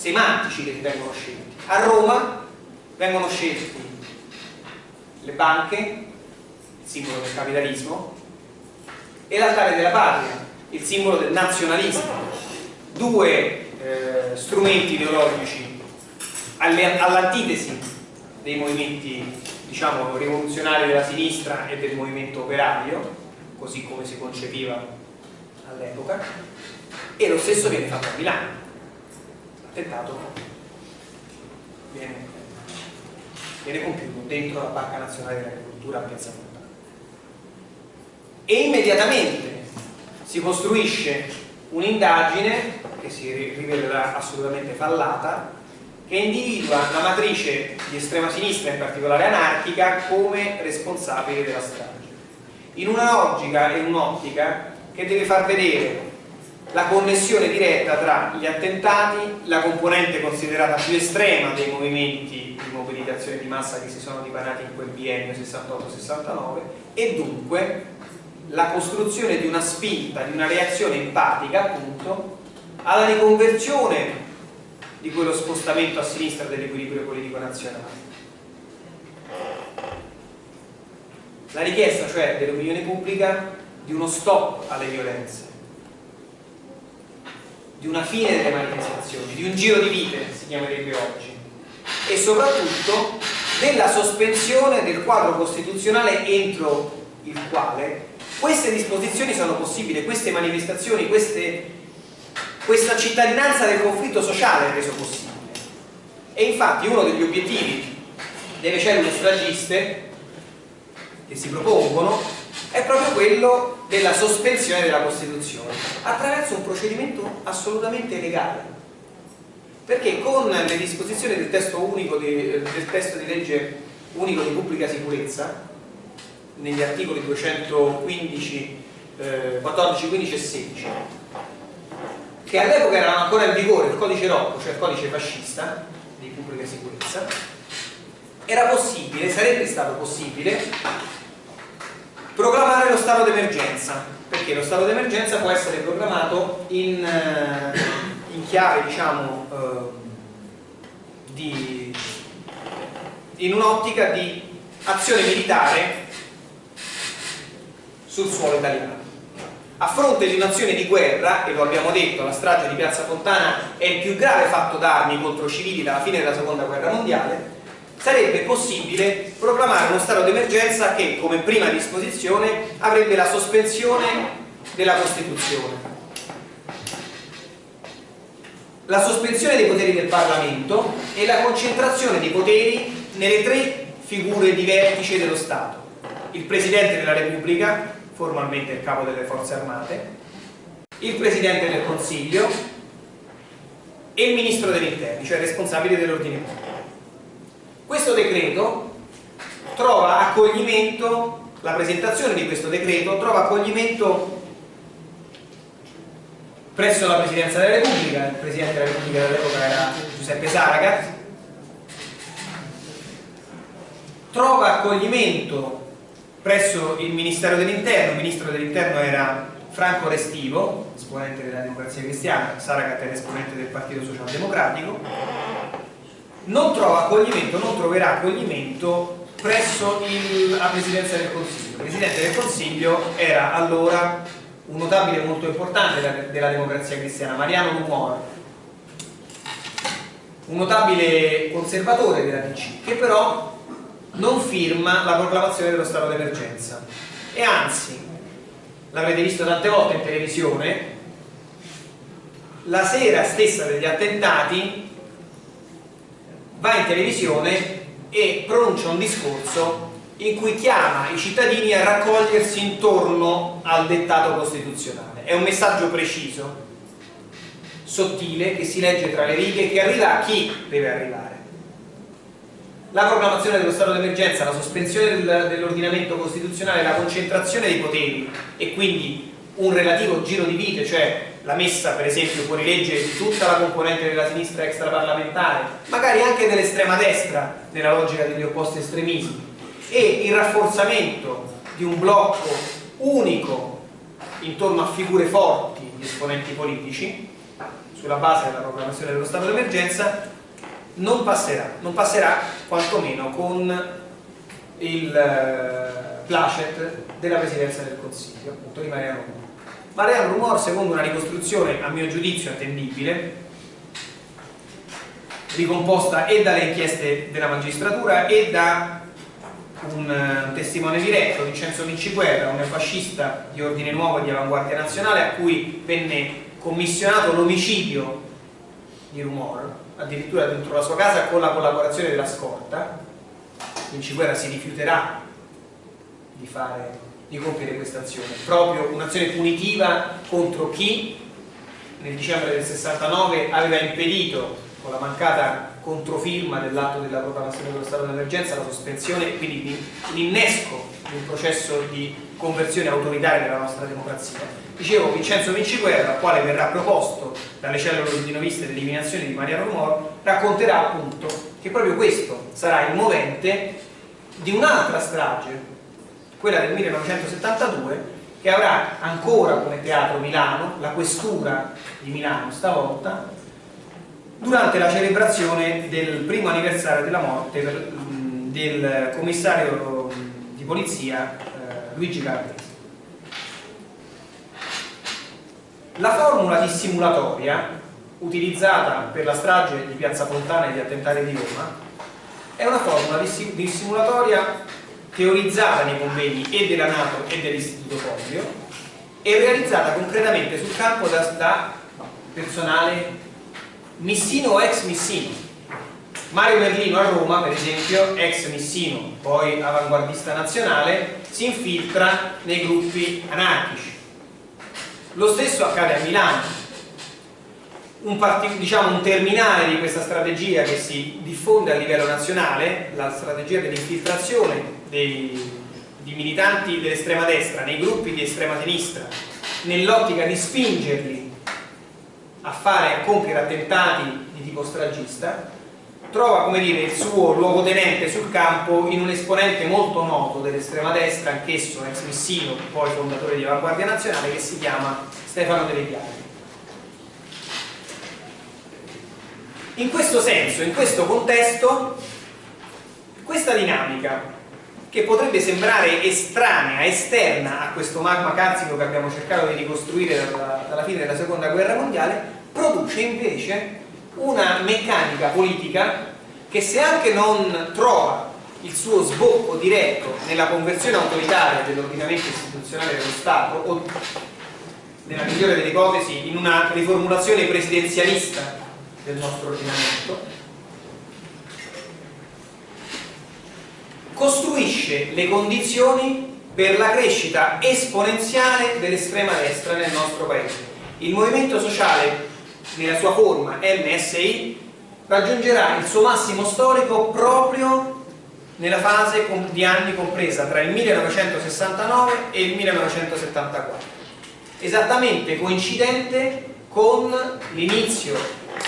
semantici che vengono scelti. A Roma vengono scelti le banche, il simbolo del capitalismo, e l'altare della patria, il simbolo del nazionalismo. Due eh, strumenti ideologici all'antitesi dei movimenti diciamo, rivoluzionari della sinistra e del movimento operario, così come si concepiva all'epoca, e lo stesso viene fatto a Milano attentato viene, viene compiuto dentro la Banca Nazionale dell'Agricoltura a Piazza Fontana. E immediatamente si costruisce un'indagine che si rivelerà assolutamente fallata che individua la matrice di estrema sinistra, in particolare anarchica, come responsabile della strage. In una logica e un'ottica che deve far vedere la connessione diretta tra gli attentati, la componente considerata più estrema dei movimenti di mobilitazione di massa che si sono dipanati in quel biennio 68-69 e dunque la costruzione di una spinta, di una reazione empatica appunto alla riconversione di quello spostamento a sinistra dell'equilibrio politico nazionale. La richiesta cioè dell'opinione pubblica di uno stop alle violenze di una fine delle manifestazioni, di un giro di vite, si chiamerebbe oggi, e soprattutto della sospensione del quadro costituzionale entro il quale queste disposizioni sono possibili, queste manifestazioni, queste, questa cittadinanza del conflitto sociale è reso possibile. E infatti uno degli obiettivi delle cellule stragiste che si propongono è proprio quello della sospensione della Costituzione attraverso un procedimento assolutamente legale perché con le disposizioni del testo, unico di, del testo di legge unico di pubblica sicurezza negli articoli 215 eh, 14, 15 e 16 che all'epoca erano ancora in vigore il codice Rocco, cioè il codice fascista di pubblica sicurezza era possibile, sarebbe stato possibile Proclamare lo stato d'emergenza, perché lo stato d'emergenza può essere proclamato in, eh, in chiave, diciamo, eh, di, in un'ottica di azione militare sul suolo italiano. A fronte di un'azione di guerra, e lo abbiamo detto, la strage di Piazza Fontana è il più grave fatto d'armi contro civili dalla fine della seconda guerra mondiale, sarebbe possibile proclamare uno stato d'emergenza che come prima disposizione avrebbe la sospensione della Costituzione la sospensione dei poteri del Parlamento e la concentrazione dei poteri nelle tre figure di vertice dello Stato. Il Presidente della Repubblica, formalmente il capo delle forze armate, il Presidente del Consiglio e il Ministro degli Interni, cioè responsabile dell'ordine pubblico. Questo decreto trova accoglimento, la presentazione di questo decreto trova accoglimento presso la Presidenza della Repubblica, il Presidente della Repubblica dell'epoca era Giuseppe Saragat, trova accoglimento presso il Ministero dell'Interno, il Ministro dell'Interno era Franco Restivo, esponente della democrazia cristiana, Saragat era esponente del Partito Socialdemocratico, non trova accoglimento, non troverà accoglimento presso il, la Presidenza del Consiglio. Il Presidente del Consiglio era allora un notabile molto importante della, della democrazia cristiana, Mariano Rumor, un notabile conservatore della DC, che però non firma la proclamazione dello stato d'emergenza. E anzi l'avrete visto tante volte in televisione la sera stessa degli attentati va in televisione e pronuncia un discorso in cui chiama i cittadini a raccogliersi intorno al dettato costituzionale. È un messaggio preciso sottile che si legge tra le righe che arriva a chi deve arrivare la proclamazione dello stato d'emergenza, la sospensione del, dell'ordinamento costituzionale, la concentrazione dei poteri e quindi un relativo giro di vite, cioè la messa per esempio fuori legge di tutta la componente della sinistra extraparlamentare, magari anche dell'estrema destra nella logica degli opposti estremismi e il rafforzamento di un blocco unico intorno a figure forti di esponenti politici sulla base della proclamazione dello stato d'emergenza non passerà, non passerà quantomeno con il eh, placet della Presidenza del Consiglio, appunto di Mariano Rumor. Mariano Rumor, secondo una ricostruzione a mio giudizio attendibile, ricomposta e dalle inchieste della magistratura e da un, un testimone diretto, Vincenzo Vinciguerra, un neofascista di ordine nuovo e di avanguardia nazionale a cui venne commissionato l'omicidio di Rumor addirittura dentro la sua casa con la collaborazione della scorta Vinciguerra si rifiuterà di, fare, di compiere questa azione. Proprio un'azione punitiva contro chi nel dicembre del 69 aveva impedito con la mancata controfirma dell'atto della proclamazione dello stato d'emergenza la sospensione e quindi l'innesco di un processo di conversione autoritaria della nostra democrazia Dicevo, Vincenzo Vinciguerra, al quale verrà proposto dalle cellule ordinoviste l'eliminazione di Mariano Rumor, racconterà appunto che proprio questo sarà il movente di un'altra strage, quella del 1972, che avrà ancora come teatro Milano, la questura di Milano stavolta, durante la celebrazione del primo anniversario della morte del commissario di polizia eh, Luigi Calabresi. La formula dissimulatoria utilizzata per la strage di Piazza Fontana e gli attentati di Roma è una formula dissimulatoria teorizzata nei convegni e della Nato e dell'Istituto Pompeo e realizzata concretamente sul campo da, da personale missino o ex missino. Mario Merlino a Roma per esempio ex missino poi avanguardista nazionale si infiltra nei gruppi anarchici lo stesso accade a Milano. Un, diciamo, un terminale di questa strategia che si diffonde a livello nazionale, la strategia dell'infiltrazione di militanti dell'estrema destra nei gruppi di estrema sinistra nell'ottica di spingerli a fare a compiere attentati di tipo stragista trova come dire il suo luogotenente sul campo in un esponente molto noto dell'estrema destra, anch'esso ex missino, poi fondatore di Avanguardia Nazionale, che si chiama Stefano Delle Piave. In questo senso, in questo contesto, questa dinamica che potrebbe sembrare estranea, esterna a questo magma carsico che abbiamo cercato di ricostruire dalla, dalla fine della seconda guerra mondiale, produce invece una meccanica politica che se anche non trova il suo sbocco diretto nella conversione autoritaria dell'ordinamento istituzionale dello Stato o nella migliore delle ipotesi in una riformulazione presidenzialista del nostro ordinamento, costruisce le condizioni per la crescita esponenziale dell'estrema destra nel nostro paese. Il movimento sociale nella sua forma MSI raggiungerà il suo massimo storico proprio nella fase di anni compresa tra il 1969 e il 1974 esattamente coincidente con l'inizio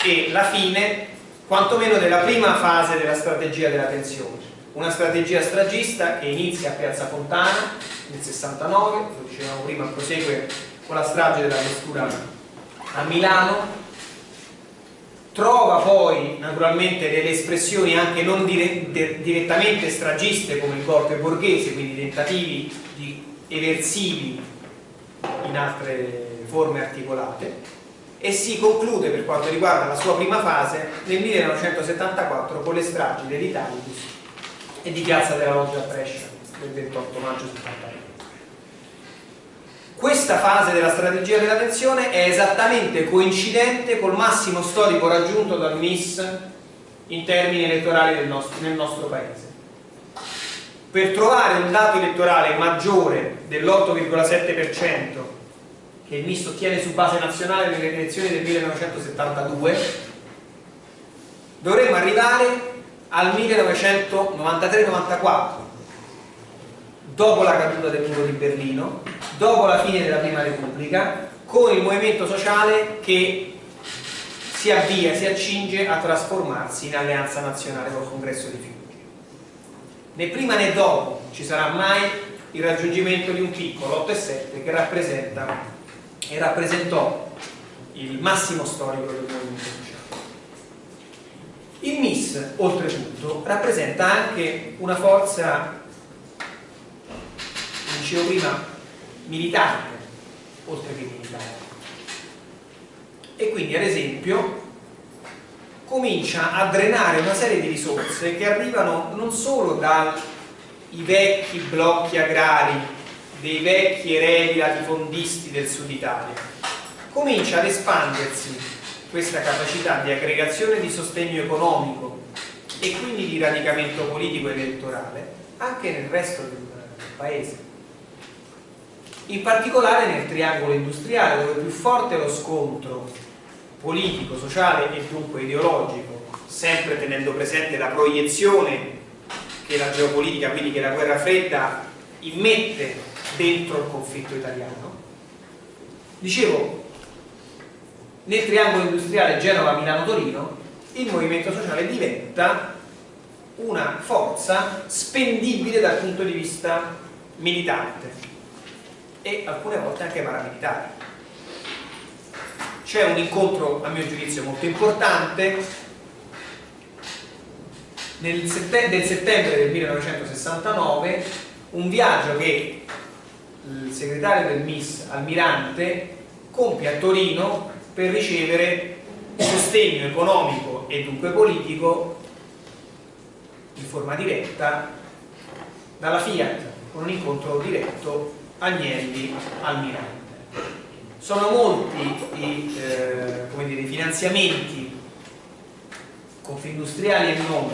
e la fine quantomeno della prima fase della strategia della tensione. Una strategia stragista che inizia a Piazza Fontana nel 69 lo dicevamo prima prosegue con la strage della questura a Milano trova poi naturalmente delle espressioni anche non dire, direttamente stragiste come il golpe borghese, quindi tentativi di eversivi in altre forme articolate e si conclude per quanto riguarda la sua prima fase nel 1974 con le stragi dell'Italicus e di Piazza della Loggia a Brescia del 28 maggio 73 questa fase della strategia della tensione è esattamente coincidente col massimo storico raggiunto dal MIS in termini elettorali nostro, nel nostro paese. Per trovare un dato elettorale maggiore dell'8,7% che il MIS ottiene su base nazionale nelle elezioni del 1972 dovremmo arrivare al 1993-94 dopo la caduta del muro di Berlino dopo la fine della prima repubblica con il movimento sociale che si avvia, si accinge a trasformarsi in alleanza nazionale col congresso di Fiuggi né prima né dopo ci sarà mai il raggiungimento di un piccolo 8,7 che rappresenta e rappresentò il massimo storico del movimento sociale. Il MIS oltretutto rappresenta anche una forza dicevo prima militante oltre che militare. E quindi ad esempio comincia a drenare una serie di risorse che arrivano non solo dai vecchi blocchi agrari dei vecchi eredi latifondisti del sud Italia. Comincia ad espandersi questa capacità di aggregazione di sostegno economico e quindi di radicamento politico e elettorale anche nel resto del paese in particolare nel triangolo industriale dove più forte è lo scontro politico, sociale e dunque ideologico sempre tenendo presente la proiezione che la geopolitica, quindi che la guerra fredda immette dentro il conflitto italiano. Dicevo nel triangolo industriale Genova-Milano-Torino il movimento sociale diventa una forza spendibile dal punto di vista militante e alcune volte anche paramilitari. C'è un incontro, a mio giudizio, molto importante nel settembre, del settembre del 1969, un viaggio che il segretario del MIS, Almirante, compie a Torino per ricevere sostegno economico e dunque politico in forma diretta dalla Fiat con un incontro diretto Agnelli Almirante. Sono molti i, eh, dire, i finanziamenti confindustriali e non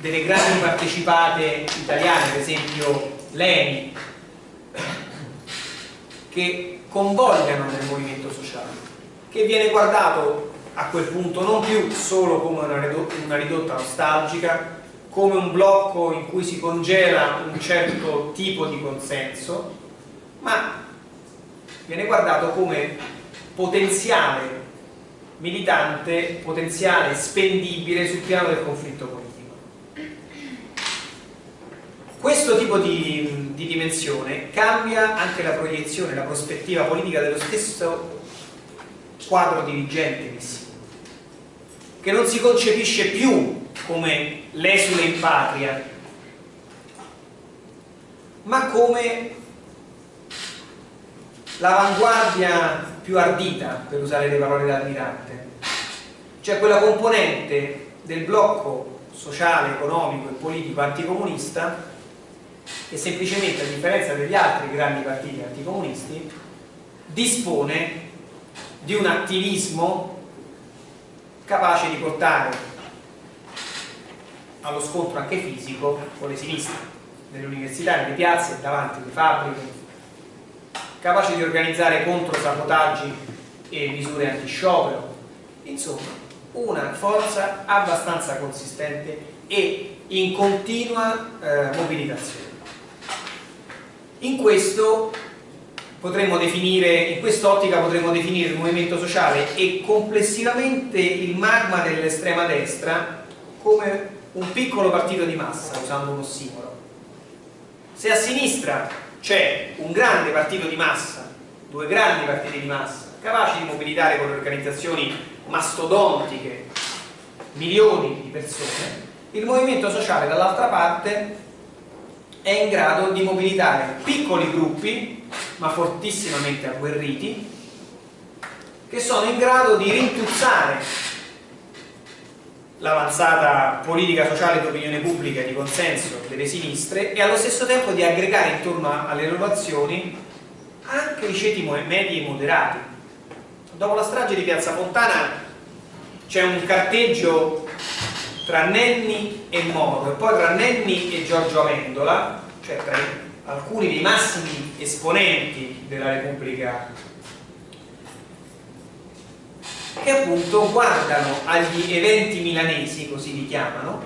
delle grandi partecipate italiane, per esempio l'ENI, che convogliano nel movimento sociale, che viene guardato a quel punto non più solo come una ridotta, una ridotta nostalgica, come un blocco in cui si congela un certo tipo di consenso, ma viene guardato come potenziale militante, potenziale spendibile sul piano del conflitto politico. Questo tipo di, di dimensione cambia anche la proiezione, la prospettiva politica dello stesso quadro dirigente missivo, che non si concepisce più come l'esule in patria, ma come l'avanguardia più ardita, per usare le parole dell'Almirante, cioè quella componente del blocco sociale, economico e politico anticomunista che semplicemente, a differenza degli altri grandi partiti anticomunisti, dispone di un attivismo capace di portare allo scontro anche fisico con le sinistre, nelle università, nelle piazze, davanti alle fabbriche, capace di organizzare controsabotaggi e misure anti-sciopero, insomma una forza abbastanza consistente e in continua eh, mobilitazione. In questo potremmo definire, in quest'ottica potremmo definire il movimento sociale e complessivamente il magma dell'estrema destra come un piccolo partito di massa, usando un ossimoro. Se a sinistra c'è un grande partito di massa, due grandi partiti di massa, capaci di mobilitare con organizzazioni mastodontiche milioni di persone, il movimento sociale dall'altra parte è in grado di mobilitare piccoli gruppi, ma fortissimamente agguerriti, che sono in grado di rintuzzare l'avanzata politica sociale d'opinione pubblica e di consenso delle sinistre e allo stesso tempo di aggregare intorno alle loro azioni anche i ceti medi e moderati. Dopo la strage di Piazza Fontana c'è un carteggio tra Nenni e Moro e poi tra Nenni e Giorgio Amendola, cioè tra alcuni dei massimi esponenti della Repubblica che appunto guardano agli eventi milanesi, così li chiamano,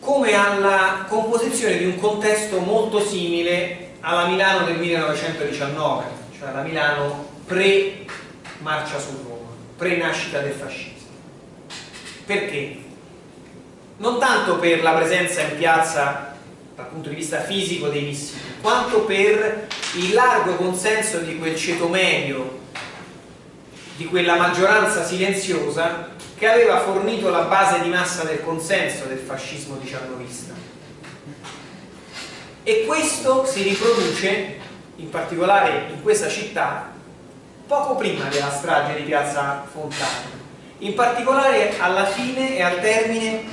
come alla composizione di un contesto molto simile alla Milano del 1919, cioè alla Milano pre-marcia su Roma, pre-nascita del fascismo. Perché? Non tanto per la presenza in piazza dal punto di vista fisico dei missili, quanto per il largo consenso di quel ceto medio di quella maggioranza silenziosa che aveva fornito la base di massa del consenso del fascismo diciannovista. E questo si riproduce, in particolare in questa città, poco prima della strage di Piazza Fontana, in particolare alla fine e al termine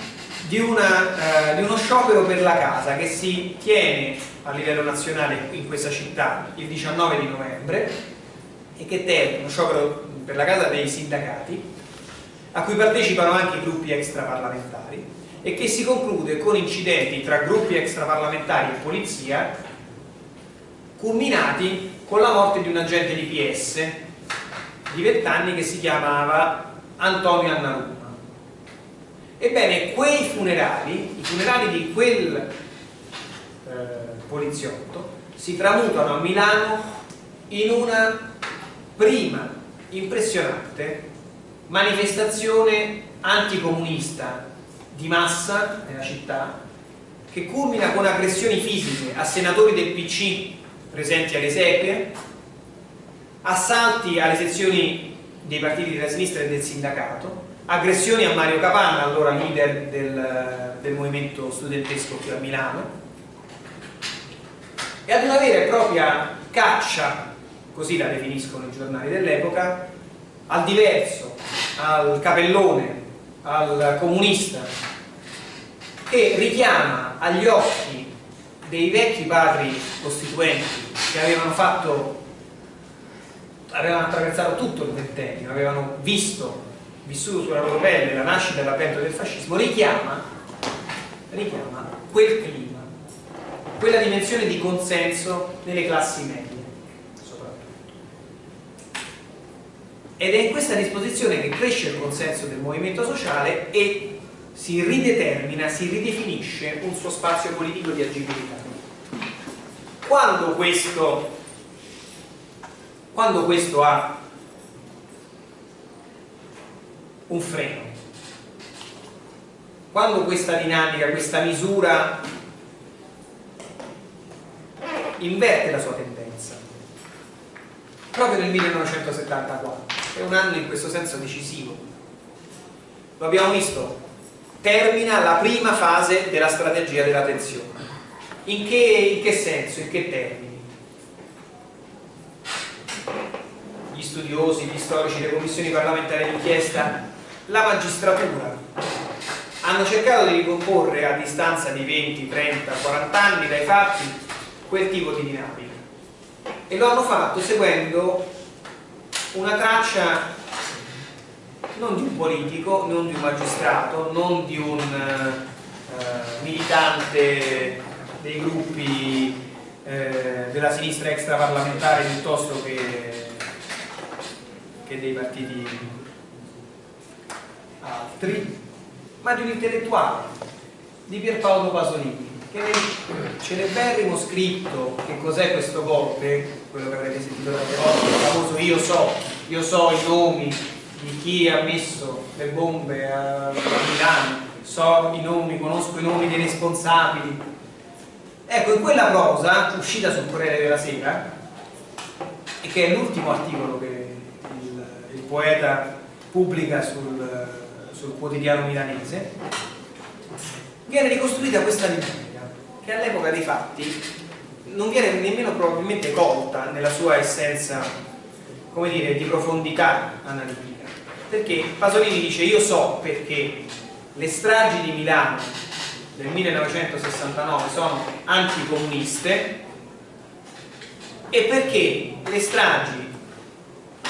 di, una, eh, di uno sciopero per la casa che si tiene a livello nazionale in questa città il 19 di novembre e che termina, uno sciopero per la casa dei sindacati, a cui partecipano anche i gruppi extraparlamentari e che si conclude con incidenti tra gruppi extraparlamentari e polizia culminati con la morte di un agente di PS di 20 anni che si chiamava Antonio Annaruma. Ebbene, quei funerali, i funerali di quel eh, poliziotto, si tramutano a Milano in una prima impressionante manifestazione anticomunista di massa nella città che culmina con aggressioni fisiche a senatori del PC presenti alle esequie, assalti alle sezioni dei partiti della sinistra e del sindacato, aggressioni a Mario Capanna, allora leader del, del movimento studentesco qui a Milano, e ad una vera e propria caccia così la definiscono i giornali dell'epoca, al diverso, al capellone, al comunista, che richiama agli occhi dei vecchi padri costituenti che avevano fatto avevano attraversato tutto il ventennio, avevano visto, vissuto sulla loro pelle la nascita e l'avvento del fascismo, richiama, richiama quel clima, quella dimensione di consenso nelle classi medie. Ed è in questa disposizione che cresce il consenso del movimento sociale e si ridetermina, si ridefinisce un suo spazio politico di agibilità. Quando questo, quando questo ha un freno, quando questa dinamica, questa misura inverte la sua tendenza, proprio nel 1974 è un anno in questo senso decisivo. Lo abbiamo visto, termina la prima fase della strategia della tensione. In che, in che senso, in che termini? Gli studiosi, gli storici, le commissioni parlamentari d'inchiesta, la magistratura hanno cercato di ricomporre a distanza di 20, 30, 40 anni dai fatti quel tipo di dinamica e lo hanno fatto seguendo una traccia non di un politico, non di un magistrato, non di un eh, militante dei gruppi eh, della sinistra extraparlamentare piuttosto che, che dei partiti altri, ma di un intellettuale, di Pierpaolo Pasolini, che nel celeberrimo scritto Che cos'è questo golpe, quello che avrete sentito tante volte, il famoso Io so, io so i nomi di chi ha messo le bombe a, Milano, so i nomi, conosco i nomi dei responsabili. Ecco, in quella prosa, uscita sul Corriere della Sera, e che è l'ultimo articolo che il, il poeta pubblica sul, sul quotidiano milanese, viene ricostruita questa dinamica, che all'epoca dei fatti non viene nemmeno probabilmente colta nella sua essenza, come dire, di profondità analitica. Perché Pasolini dice io so perché le stragi di Milano del 1969 sono anticomuniste e perché le stragi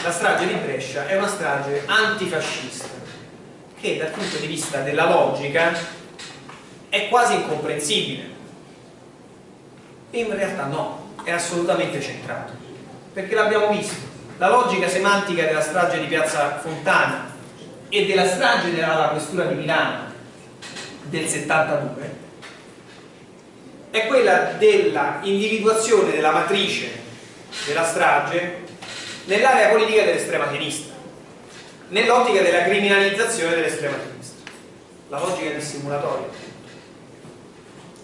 la strage di Brescia è una strage antifascista che dal punto di vista della logica è quasi incomprensibile in realtà no, è assolutamente centrato. Perché l'abbiamo visto. La logica semantica della strage di Piazza Fontana e della strage della questura di Milano del 72 è quella della individuazione della matrice della strage nell'area politica dell'estrema sinistra nell'ottica della criminalizzazione dell'estrema sinistra. La logica dissimulatoria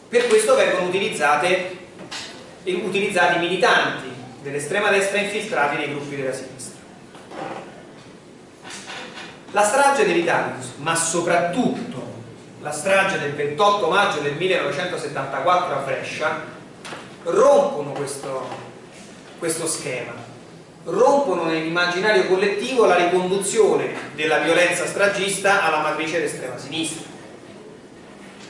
per questo vengono utilizzate, utilizzati militanti dell'estrema destra infiltrati nei gruppi della sinistra. La strage dell'Italicus, ma soprattutto la strage del 28 maggio del 1974 a Brescia, rompono questo, questo schema, rompono nell'immaginario collettivo la riconduzione della violenza stragista alla matrice d'estrema sinistra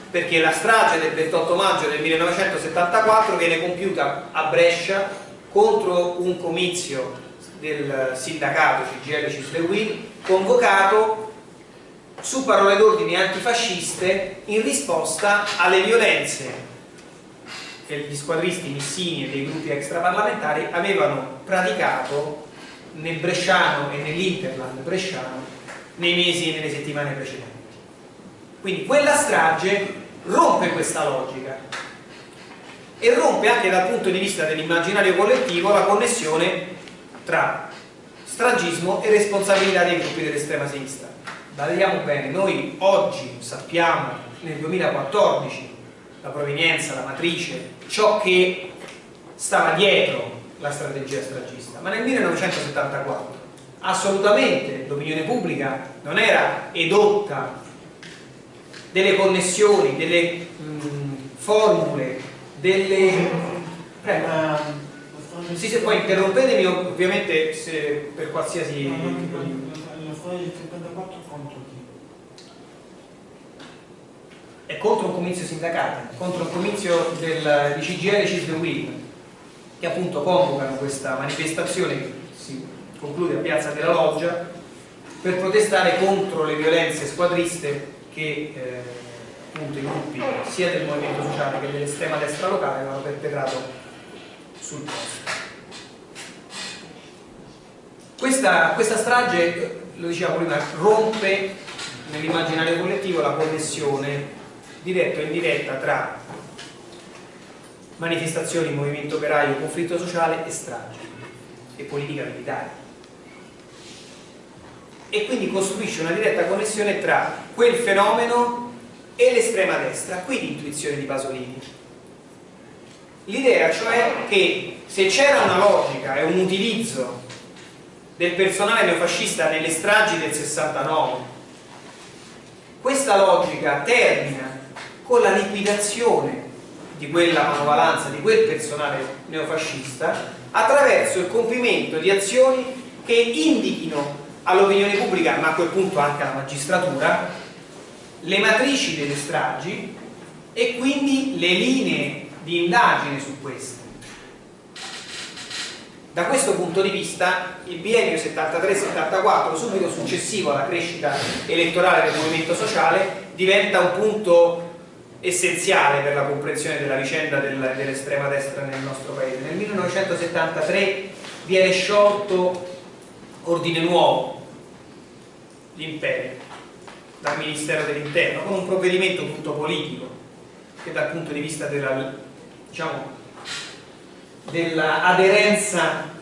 perché la strage del 28 maggio del 1974 viene compiuta a Brescia contro un comizio del sindacato CGL Cisleguin convocato su parole d'ordine antifasciste in risposta alle violenze che gli squadristi missini e dei gruppi extraparlamentari avevano praticato nel Bresciano e nell'Interland bresciano nei mesi e nelle settimane precedenti. Quindi quella strage rompe questa logica e rompe anche dal punto di vista dell'immaginario collettivo la connessione tra stragismo e responsabilità dei gruppi dell'estrema sinistra. Vediamo bene, noi oggi sappiamo nel 2014 la provenienza, la matrice, ciò che stava dietro la strategia stragista, ma nel 1974 assolutamente l'opinione pubblica non era edotta delle connessioni, delle mh, formule delle... Prego. Sì, se poi interrompetemi ovviamente se per qualsiasi... La storia del 74 contro chi? È contro un comizio sindacale, contro un comizio del, di CGL Cis the Will, che appunto convocano questa manifestazione che si conclude a Piazza della Loggia per protestare contro le violenze squadriste che eh, appunto i gruppi sia del movimento sociale che dell'estrema destra locale avevano perpetrato sul posto. Questa, questa strage, lo dicevamo prima, rompe nell'immaginario collettivo la connessione diretta o indiretta tra manifestazioni, movimento operaio, conflitto sociale e strage e politica militare e quindi costruisce una diretta connessione tra quel fenomeno e l'estrema destra, qui l'intuizione di Pasolini. L'idea cioè che se c'era una logica e un utilizzo del personale neofascista nelle stragi del 69, questa logica termina con la liquidazione di quella manovalanza, di quel personale neofascista, attraverso il compimento di azioni che indichino all'opinione pubblica, ma a quel punto anche alla magistratura, le matrici delle stragi e quindi le linee di indagine su queste. Da questo punto di vista il biennio 73-74, subito successivo alla crescita elettorale del movimento sociale, diventa un punto essenziale per la comprensione della vicenda del, dell'estrema destra nel nostro paese. Nel 1973 viene sciolto Ordine Nuovo, l'imperio, dal Ministero dell'Interno, con un provvedimento tutto politico che dal punto di vista della, diciamo, dell'aderenza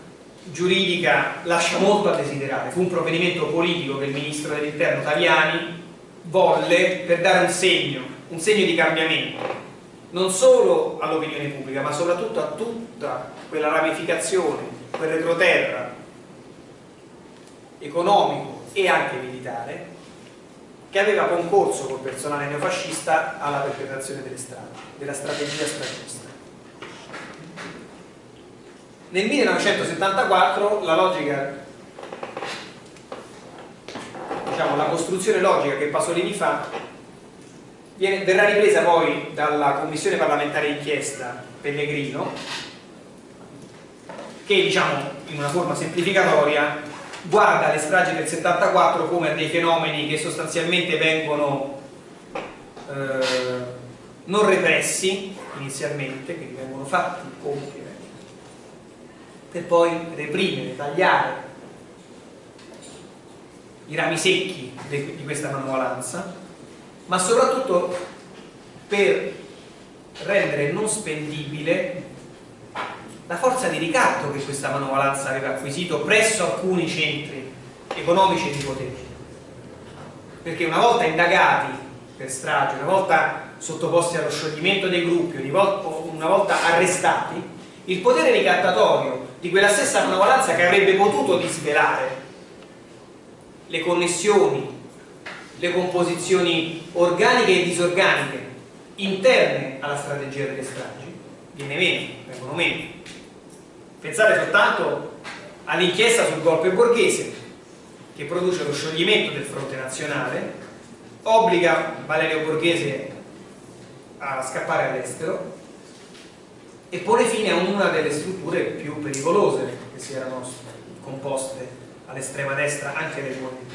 giuridica lascia molto a desiderare. Fu un provvedimento politico che il Ministro dell'Interno Taviani volle per dare un segno, un segno di cambiamento, non solo all'opinione pubblica, ma soprattutto a tutta quella ramificazione, quel retroterra economico e anche militare che aveva concorso col personale neofascista alla perpetrazione delle strade, della strategia stragista. Nel 1974 la logica, diciamo, la costruzione logica che Pasolini fa viene, verrà ripresa poi dalla commissione parlamentare d'inchiesta Pellegrino che diciamo in una forma semplificatoria guarda le stragi del 74 come dei fenomeni che sostanzialmente vengono eh, non repressi inizialmente, quindi vengono fatti compiere per poi reprimere, tagliare i rami secchi di questa manovalanza ma soprattutto per rendere non spendibile la forza di ricatto che questa manovalanza aveva acquisito presso alcuni centri economici e di potere perché una volta indagati per strage, una volta sottoposti allo scioglimento dei gruppi, una volta arrestati, il potere ricattatorio di quella stessa manovalanza che avrebbe potuto disvelare le connessioni, le composizioni organiche e disorganiche interne alla strategia delle stragi, viene meno, vengono meno. Pensate soltanto all'inchiesta sul golpe borghese che produce lo scioglimento del fronte nazionale, obbliga Valerio Borghese a scappare all'estero e pone fine a una delle strutture più pericolose che si erano composte all'estrema destra anche del movimento.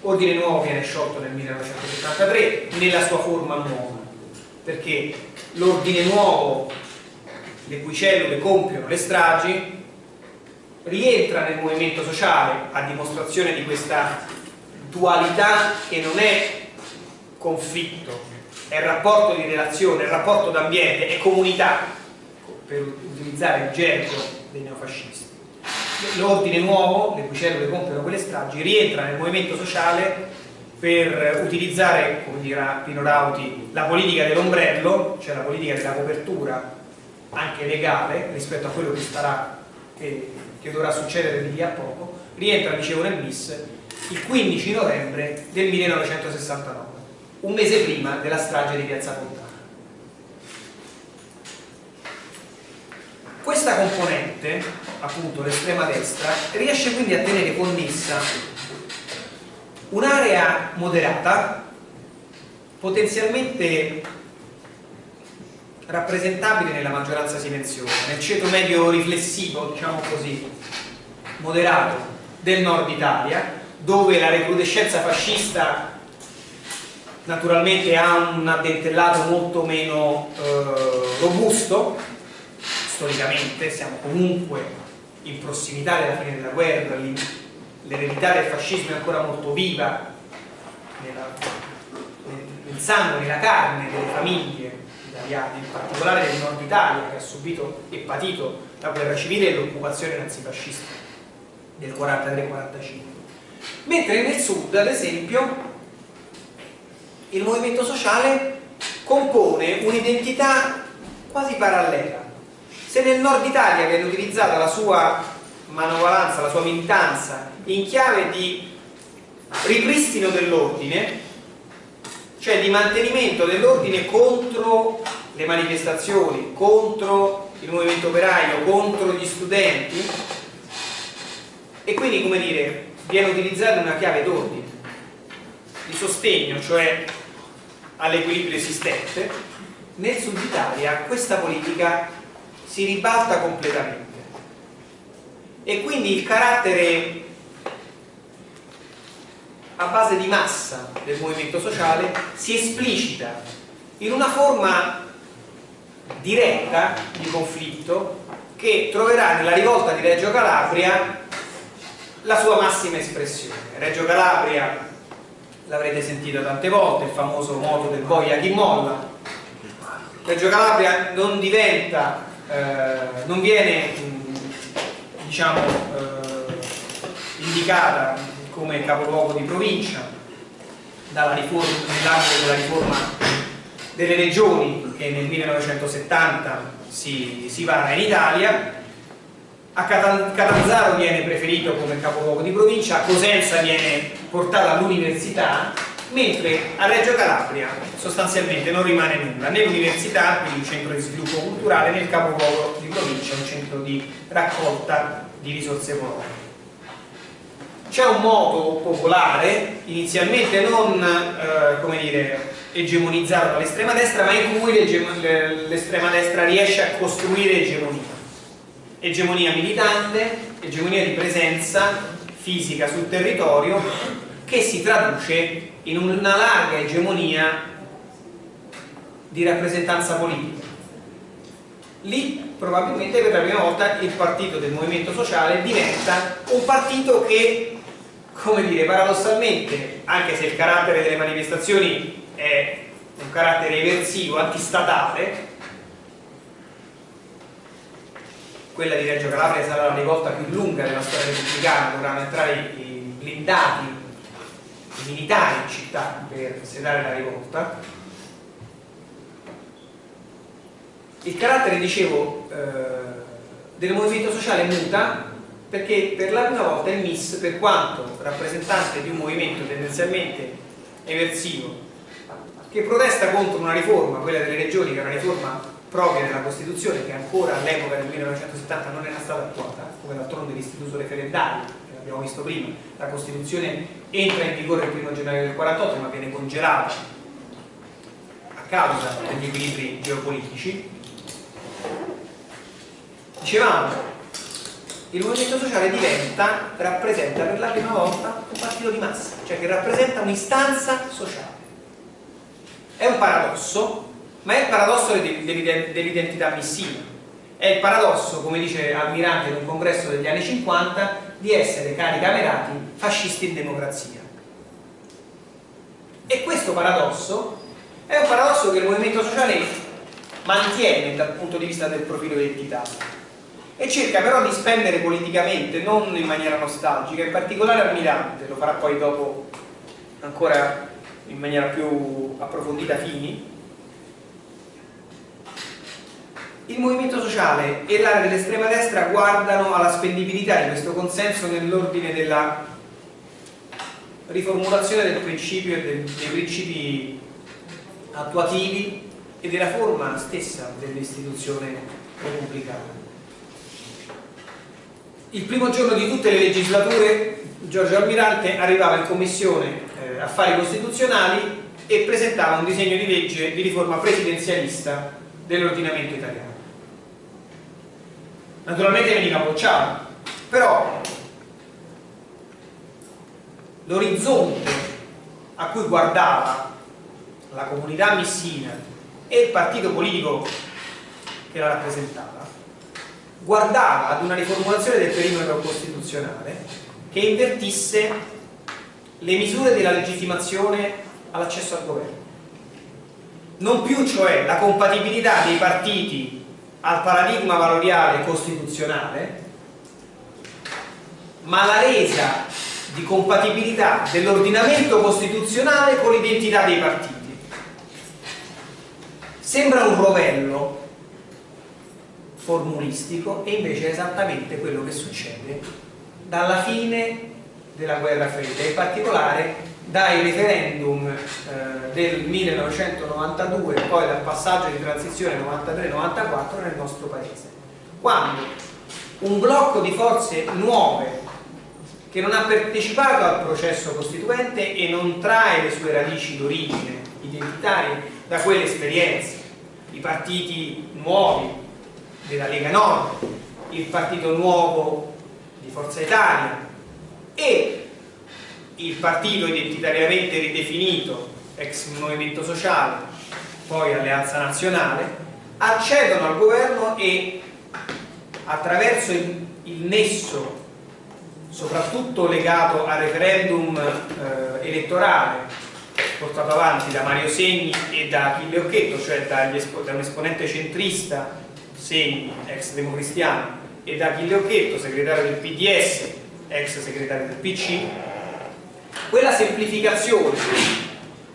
Ordine Nuovo viene sciolto nel 1973 nella sua forma nuova perché l'Ordine Nuovo le cui cellule compiono le stragi, rientra nel movimento sociale a dimostrazione di questa dualità che non è conflitto, è rapporto di relazione, è rapporto d'ambiente, è comunità, per utilizzare il gergo dei neofascisti. L'ordine nuovo, le cui cellule compiono quelle stragi, rientra nel movimento sociale per utilizzare, come dirà Pino Rauti, la politica dell'ombrello, cioè la politica della copertura anche legale rispetto a quello che, starà, che, che dovrà succedere di lì a poco, rientra, dicevo, nel MIS il 15 novembre del 1969, un mese prima della strage di Piazza Fontana. Questa componente, appunto l'estrema destra, riesce quindi a tenere connessa un'area moderata, potenzialmente rappresentabile nella maggioranza silenziosa, nel ceto medio riflessivo, diciamo così, moderato del nord Italia, dove la recrudescenza fascista naturalmente ha un addentellato molto meno eh, robusto, storicamente siamo comunque in prossimità della fine della guerra, l'eredità del fascismo è ancora molto viva nella, nel sangue, nella carne delle famiglie italiani, in particolare del nord Italia che ha subito e patito la guerra civile e l'occupazione nazifascista del 43-45 mentre nel sud ad esempio il movimento sociale compone un'identità quasi parallela. Se nel nord Italia viene utilizzata la sua manovalanza, la sua militanza in chiave di ripristino dell'ordine cioè di mantenimento dell'ordine contro le manifestazioni, contro il movimento operaio, contro gli studenti. E quindi come dire viene utilizzata una chiave d'ordine di sostegno, cioè all'equilibrio esistente. Nel sud Italia questa politica si ribalta completamente. E quindi il carattere a base di massa del movimento sociale si esplicita in una forma diretta di conflitto che troverà nella rivolta di Reggio Calabria la sua massima espressione. Reggio Calabria l'avrete sentito tante volte, il famoso moto del boia chi molla. Reggio Calabria non diventa, eh, non viene diciamo, eh, indicata come capoluogo di provincia nell'ambito della riforma delle regioni che nel 1970 si, si vara in Italia a Catanzaro viene preferito come capoluogo di provincia, a Cosenza viene portata all'università, mentre a Reggio Calabria sostanzialmente non rimane nulla, né l'università, quindi un centro di sviluppo culturale, né il capoluogo di provincia, un centro di raccolta di risorse economiche. C'è un modo popolare, inizialmente non eh, come dire, egemonizzato dall'estrema destra, ma in cui l'estrema destra riesce a costruire egemonia. Egemonia militante, egemonia di presenza fisica sul territorio che si traduce in una larga egemonia di rappresentanza politica. Lì probabilmente per la prima volta il partito del movimento sociale diventa un partito che, come dire, paradossalmente, anche se il carattere delle manifestazioni è un carattere eversivo, antistatale, quella di Reggio Calabria sarà la rivolta più lunga della storia repubblicana, dovranno entrare i blindati, i militari in città per sedare la rivolta. Il carattere, dicevo, eh, del movimento sociale muta perché per la prima volta il MIS, per quanto rappresentante di un movimento tendenzialmente eversivo che protesta contro una riforma, quella delle regioni, che è una riforma propria della Costituzione che ancora all'epoca del 1970 non era stata attuata, come d'altronde l'istituto referendario, che abbiamo visto prima, la Costituzione entra in vigore il 1 gennaio del 48 ma viene congelata a causa degli equilibri geopolitici. Dicevamo, il movimento sociale diventa, rappresenta per la prima volta un partito di massa, cioè che rappresenta un'istanza sociale è un paradosso, ma è il paradosso dell'identità missiva. È il paradosso, come dice Almirante in un congresso degli anni 50, di essere cari camerati fascisti in democrazia. E questo paradosso è un paradosso che il movimento sociale mantiene dal punto di vista del profilo identitario e cerca però di spendere politicamente, non in maniera nostalgica, in particolare Almirante, lo farà poi dopo ancora in maniera più approfondita Fini, il movimento sociale e l'area dell'estrema destra guardano alla spendibilità di questo consenso nell'ordine della riformulazione del principio e dei principi attuativi e della forma stessa dell'istituzione repubblicana. Il primo giorno di tutte le legislature Giorgio Almirante arrivava in commissione eh, affari costituzionali e presentava un disegno di legge di riforma presidenzialista dell'ordinamento italiano. Naturalmente veniva bocciato, però l'orizzonte a cui guardava la comunità missina e il partito politico che la rappresentava guardava ad una riformulazione del perimetro costituzionale che invertisse le misure della legittimazione all'accesso al governo. Non più cioè la compatibilità dei partiti al paradigma valoriale costituzionale, ma la resa di compatibilità dell'ordinamento costituzionale con l'identità dei partiti. Sembra un rovello formulistico e invece è esattamente quello che succede dalla fine della guerra fredda, in particolare dai referendum eh, del 1992 e poi dal passaggio di transizione 93-94 nel nostro paese. Quando un blocco di forze nuove che non ha partecipato al processo costituente e non trae le sue radici d'origine identitarie da quelle esperienze, i partiti nuovi della Lega Nord, il partito nuovo di Forza Italia e il partito identitariamente ridefinito ex Movimento Sociale poi Alleanza Nazionale accedono al governo e attraverso il, il nesso soprattutto legato al referendum eh, elettorale portato avanti da Mario Segni e da Achille Occhetto, cioè da un esponente centrista Segni, ex democristiano, e da Achille Occhetto, segretario del PDS, ex segretario del PC, quella semplificazione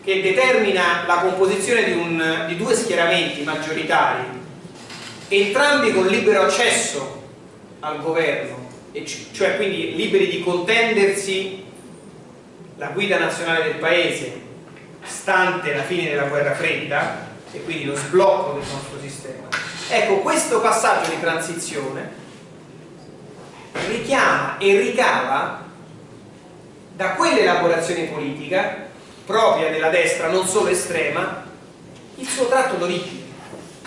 che determina la composizione di, un, di due schieramenti maggioritari, entrambi con libero accesso al governo, cioè quindi liberi di contendersi la guida nazionale del paese stante la fine della guerra fredda e quindi lo sblocco del nostro sistema ecco questo passaggio di transizione richiama e ricava da quell'elaborazione politica propria della destra non solo estrema il suo tratto d'origine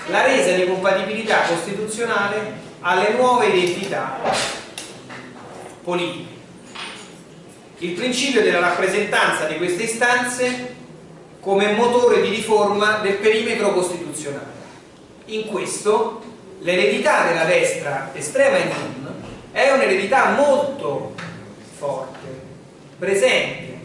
la resa di compatibilità costituzionale alle nuove identità politiche il principio della rappresentanza di queste istanze come motore di riforma del perimetro costituzionale. In questo l'eredità della destra estrema e non è un'eredità molto forte, presente,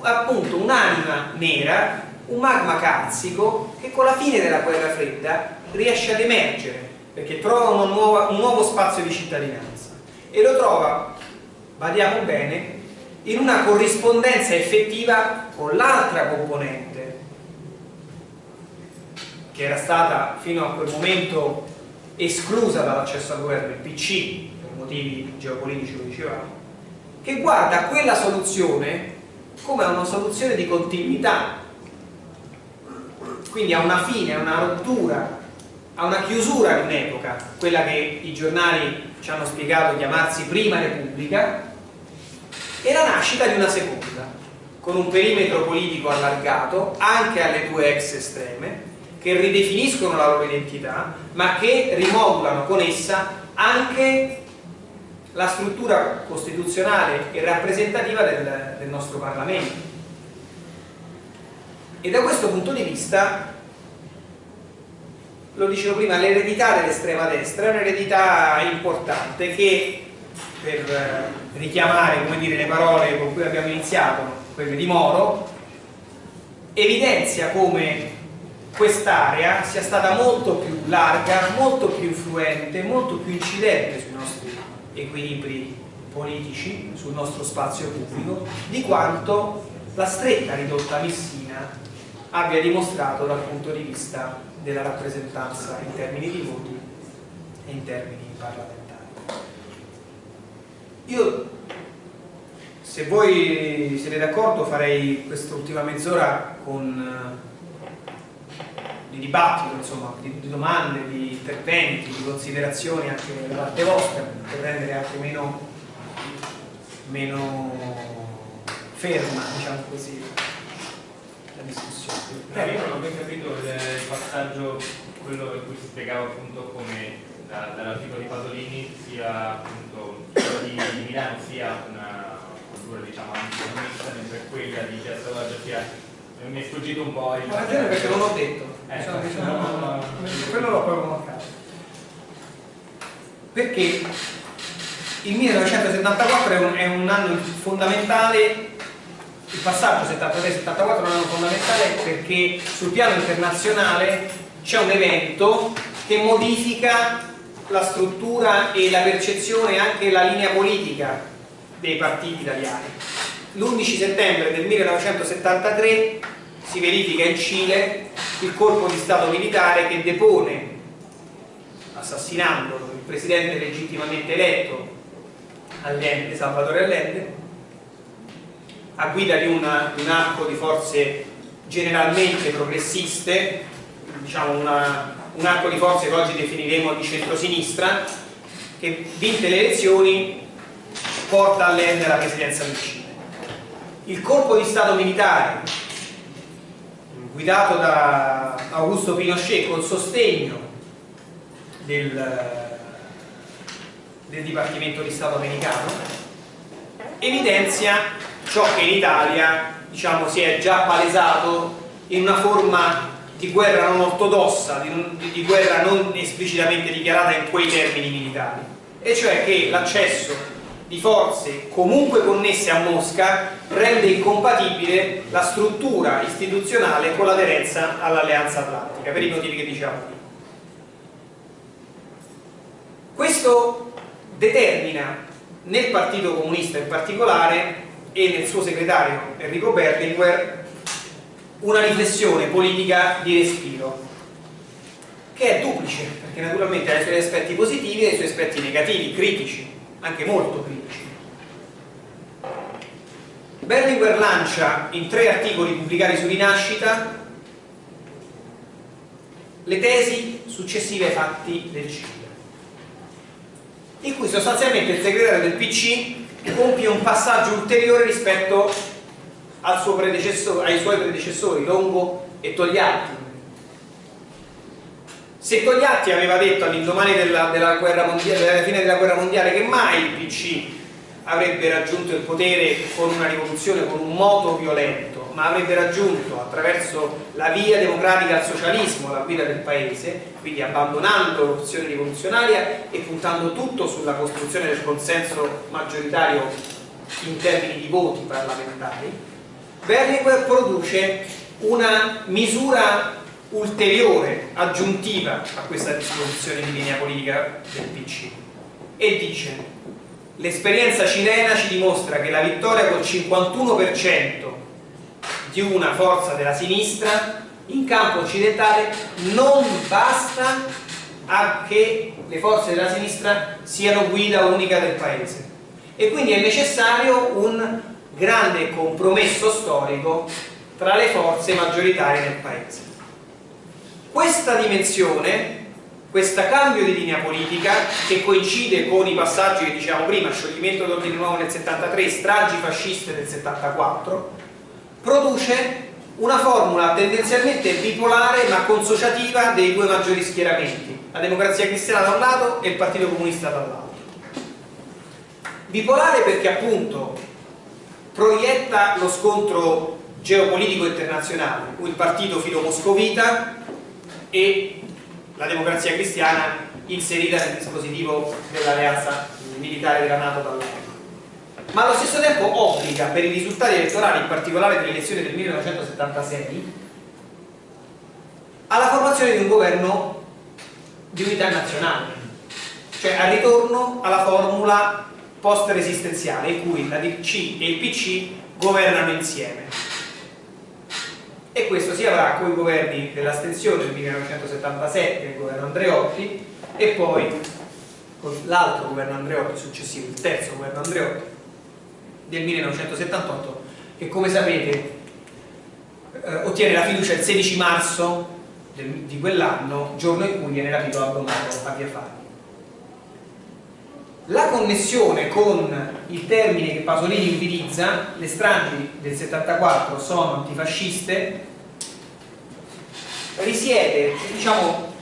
appunto un'anima nera, un magma calzico che con la fine della guerra fredda riesce ad emergere perché trova nuova, un nuovo spazio di cittadinanza. E lo trova, badiamo bene, in una corrispondenza effettiva con l'altra componente che era stata fino a quel momento esclusa dall'accesso al governo, il PC, per motivi geopolitici lo dicevamo, che guarda quella soluzione come una soluzione di continuità, quindi a una fine, a una rottura, a una chiusura di un'epoca, quella che i giornali ci hanno spiegato chiamarsi Prima Repubblica, e la nascita di una seconda, con un perimetro politico allargato anche alle due ex estreme, che ridefiniscono la loro identità, ma che rimodulano con essa anche la struttura costituzionale e rappresentativa del, del nostro Parlamento. E da questo punto di vista, lo dicevo prima, l'eredità dell'estrema destra è un'eredità importante che per eh, richiamare dire, le parole con cui abbiamo iniziato, quelle di Moro, evidenzia come quest'area sia stata molto più larga, molto più influente, molto più incidente sui nostri equilibri politici, sul nostro spazio pubblico, di quanto la stretta ridotta Messina abbia dimostrato dal punto di vista della rappresentanza in termini di voti e in termini parlamentari. Io, se voi siete d'accordo, farei quest'ultima mezz'ora con eh, di dibattito, insomma, di, di, domande, di interventi, di considerazioni anche da parte vostra, per rendere anche meno, meno ferma, diciamo così, la discussione. No, io non ho ben capito il passaggio, quello in cui si spiegava appunto come da, dall'articolo di Pasolini sia appunto di, di Milano sia una cultura diciamo anticomunista mentre quella di Piazza Loggia sia mi è sfuggito un po' il ragione perché non l'ho detto eh, diciamo, quello l'ho proprio mancato perché il 1974 è un, è un anno fondamentale il passaggio 73-74 è un anno fondamentale perché sul piano internazionale c'è un evento che modifica la struttura e la percezione anche la linea politica dei partiti italiani. L'11 settembre del 1973 si verifica in Cile il colpo di Stato militare che depone, assassinando il presidente legittimamente eletto Allende, Salvatore Allende, a guida di, una, un arco di forze generalmente progressiste, diciamo una un arco di forze che oggi definiremo di centrosinistra, che vinte le elezioni porta all'ende la presidenza del Cile. Il colpo di Stato militare, guidato da Augusto Pinochet col sostegno del, del Dipartimento di Stato americano, evidenzia ciò che in Italia diciamo, si è già palesato in una forma di guerra non ortodossa, di, di guerra non esplicitamente dichiarata in quei termini militari, e cioè che l'accesso di forze comunque connesse a Mosca rende incompatibile la struttura istituzionale con l'aderenza all'alleanza atlantica, per i motivi che dicevamo prima. Questo determina nel Partito Comunista in particolare e nel suo segretario Enrico Berlinguer una riflessione politica di respiro che è duplice perché naturalmente ha i suoi aspetti positivi e i suoi aspetti negativi, critici anche molto critici. Berlinguer lancia in tre articoli pubblicati su Rinascita le tesi successive ai fatti del Cile in cui sostanzialmente il segretario del PC compie un passaggio ulteriore rispetto ai suoi predecessori Longo e Togliatti se Togliatti aveva detto all'indomani della, della, della, fine della guerra mondiale che mai il PC avrebbe raggiunto il potere con una rivoluzione, con un moto violento, ma avrebbe raggiunto attraverso la via democratica al socialismo la guida del paese, quindi abbandonando l'opzione rivoluzionaria e puntando tutto sulla costruzione del consenso maggioritario in termini di voti parlamentari, Berlinguer produce una misura ulteriore, aggiuntiva a questa disposizione di linea politica del PC e dice l'esperienza cilena ci dimostra che la vittoria col 51% di una forza della sinistra in campo occidentale non basta a che le forze della sinistra siano guida unica del paese. E quindi è necessario un grande compromesso storico tra le forze maggioritarie del paese questa dimensione, questo cambio di linea politica che coincide con i passaggi che dicevamo prima, scioglimento d'ordine nuovo nel 73, stragi fasciste del 74, produce una formula tendenzialmente bipolare ma consociativa dei due maggiori schieramenti, la democrazia cristiana da un lato e il partito comunista dall'altro. Bipolare perché appunto proietta lo scontro geopolitico internazionale, il partito filo-moscovita e la democrazia cristiana inserita nel dispositivo dell'alleanza militare della Nato dall'epoca. Ma allo stesso tempo obbliga per i risultati elettorali, in particolare delle elezioni del 1976, alla formazione di un governo di unità nazionale, cioè al ritorno alla formula post-resistenziale in cui la DC e il PC governano insieme e questo si avrà con i governi dell'astensione del 1977, il governo Andreotti e poi con l'altro governo Andreotti successivo, il terzo governo Andreotti del 1978 che come sapete eh, ottiene la fiducia il 16 marzo del, di quell'anno, giorno in cui viene rapito l'abbandonato a Via Fari. La connessione con il termine che Pasolini utilizza, le stragi del 74 sono antifasciste, risiede, diciamo,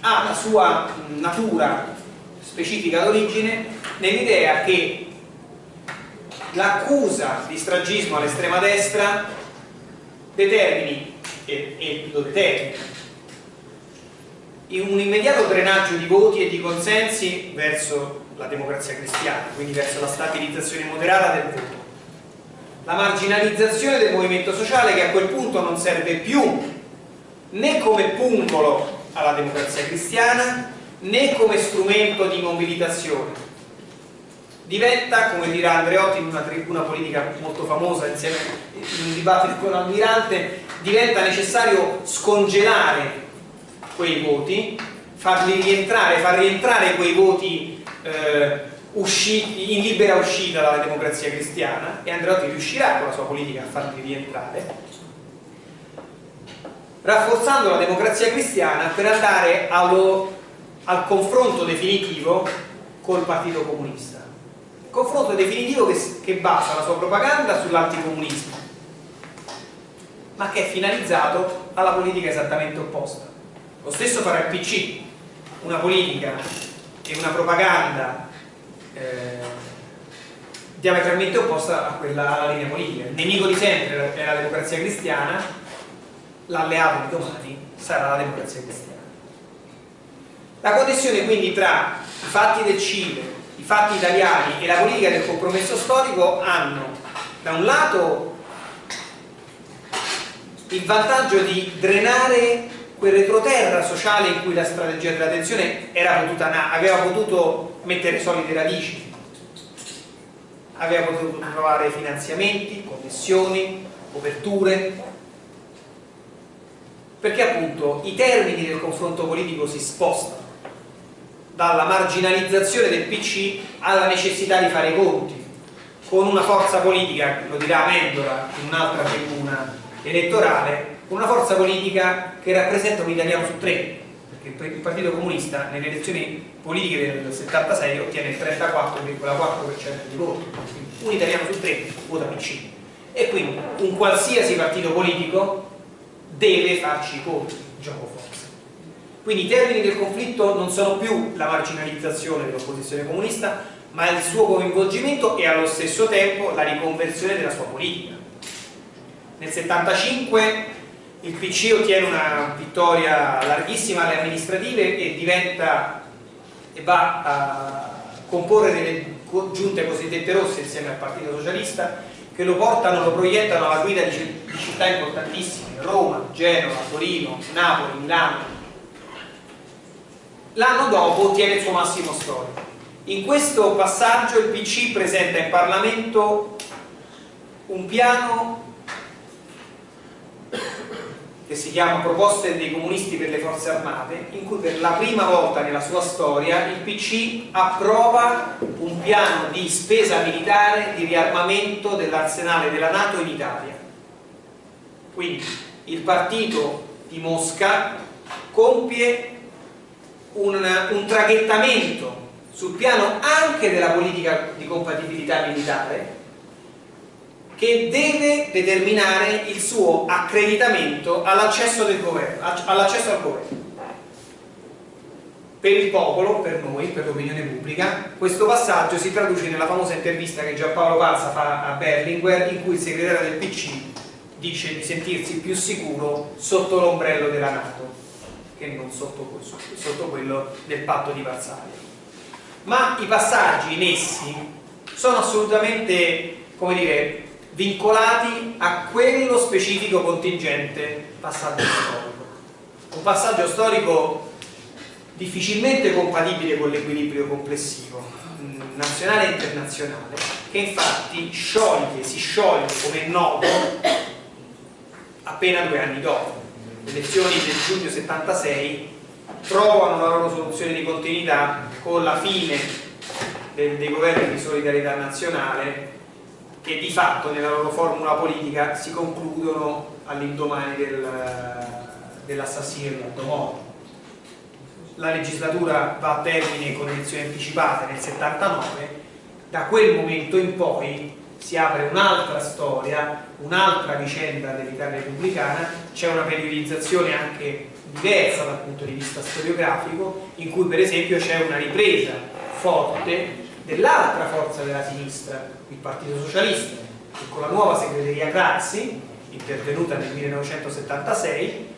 ha la sua natura specifica d'origine nell'idea che l'accusa di stragismo all'estrema destra determini, e, e lo determina, un immediato drenaggio di voti e di consensi verso la democrazia cristiana, quindi verso la stabilizzazione moderata del voto. La marginalizzazione del movimento sociale che a quel punto non serve più né come pungolo alla democrazia cristiana né come strumento di mobilitazione. Diventa, come dirà Andreotti in una tribuna politica molto famosa insieme in un dibattito con l'Almirante diventa necessario scongelare quei voti farli rientrare, far rientrare quei voti eh, usciti, in libera uscita dalla democrazia cristiana e Andreotti riuscirà con la sua politica a farli rientrare rafforzando la democrazia cristiana per andare allo, al confronto definitivo col Partito Comunista. Confronto definitivo che, che basa la sua propaganda sull'anticomunismo, ma che è finalizzato alla politica esattamente opposta. Lo stesso farà il PC, una politica e una propaganda eh, diametralmente opposta a quella alla linea politica. Il nemico di sempre è la democrazia cristiana, l'alleato di domani sarà la democrazia cristiana. La connessione quindi tra i fatti del Cile, i fatti italiani e la politica del compromesso storico hanno da un lato il vantaggio di drenare quel retroterra sociale in cui la strategia della tensione potuta, aveva potuto mettere solide radici, aveva potuto trovare finanziamenti, connessioni, coperture, perché appunto i termini del confronto politico si spostano dalla marginalizzazione del PC alla necessità di fare i conti con una forza politica, lo dirà Mendola in un'altra tribuna elettorale, una forza politica che rappresenta un italiano su tre, perché il Partito Comunista nelle elezioni politiche del 76 ottiene il 34,4% di voti, un italiano su tre vota PC. E quindi un qualsiasi partito politico deve farci i conti, gioco forza. Quindi i termini del conflitto non sono più la marginalizzazione dell'opposizione comunista, ma il suo coinvolgimento e allo stesso tempo la riconversione della sua politica. Nel 75 il PC ottiene una vittoria larghissima alle amministrative e diventa e va a comporre delle giunte cosiddette rosse insieme al Partito Socialista che lo portano, lo proiettano alla guida di, città importantissime, Roma, Genova, Torino, Napoli, Milano. L'anno dopo ottiene il suo massimo storico. In questo passaggio il PC presenta in Parlamento un piano che si chiama Proposte dei comunisti per le forze armate, in cui per la prima volta nella sua storia il PC approva un piano di spesa militare di riarmamento dell'arsenale della Nato in Italia. Quindi il partito di Mosca compie un, un traghettamento sul piano anche della politica di compatibilità militare che deve determinare il suo accreditamento all'accesso al governo. Per il popolo, per noi, per l'opinione pubblica, questo passaggio si traduce nella famosa intervista che Giampaolo Palza fa a Berlinguer in cui il segretario del PC dice di sentirsi più sicuro sotto l'ombrello della Nato che non sotto, sotto quello del patto di Varsavia. Ma i passaggi in essi sono assolutamente, come dire, vincolati a quello specifico contingente passaggio storico. Un passaggio storico difficilmente compatibile con l'equilibrio complessivo mm, nazionale e internazionale che infatti scioglie, si scioglie come è noto appena due anni dopo le elezioni del giugno 76 trovano la loro soluzione di continuità con la fine dei, dei governi di solidarietà nazionale che di fatto nella loro formula politica si concludono all'indomani del, dell'assassinio di Aldo La legislatura va a termine con elezioni anticipate nel 79, da quel momento in poi si apre un'altra storia, un'altra vicenda dell'Italia repubblicana, c'è una periodizzazione anche diversa dal punto di vista storiografico, in cui per esempio c'è una ripresa forte dell'altra forza della sinistra, il Partito Socialista, che con la nuova segreteria Crazzi, intervenuta nel 1976,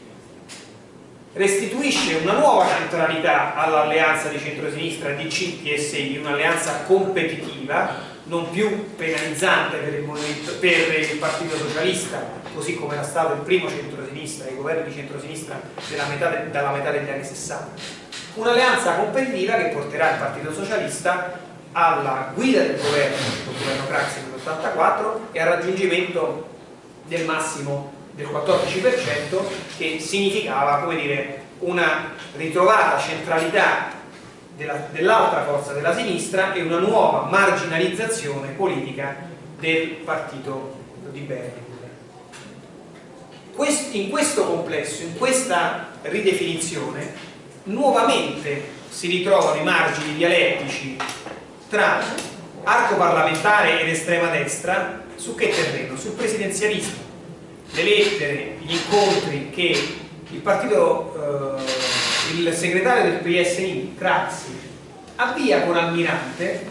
restituisce una nuova centralità all'alleanza di centrosinistra DC-PSI, un'alleanza competitiva, non più penalizzante per il, per il, Partito Socialista, così come era stato il primo centrosinistra, i governi di centrosinistra metà de, dalla metà degli anni 60. Un'alleanza competitiva che porterà il Partito Socialista alla guida del governo, del governo Craxi nell'84 e al raggiungimento del massimo del 14% che significava come dire, una ritrovata centralità dell'altra forza della sinistra e una nuova marginalizzazione politica del partito di Berlinguer. in questo complesso, in questa ridefinizione, nuovamente si ritrovano i margini dialettici tra arco parlamentare ed estrema destra su che terreno? Sul presidenzialismo. Le lettere, gli incontri che il partito, eh, il segretario del PSI, Crazzi, avvia con Almirante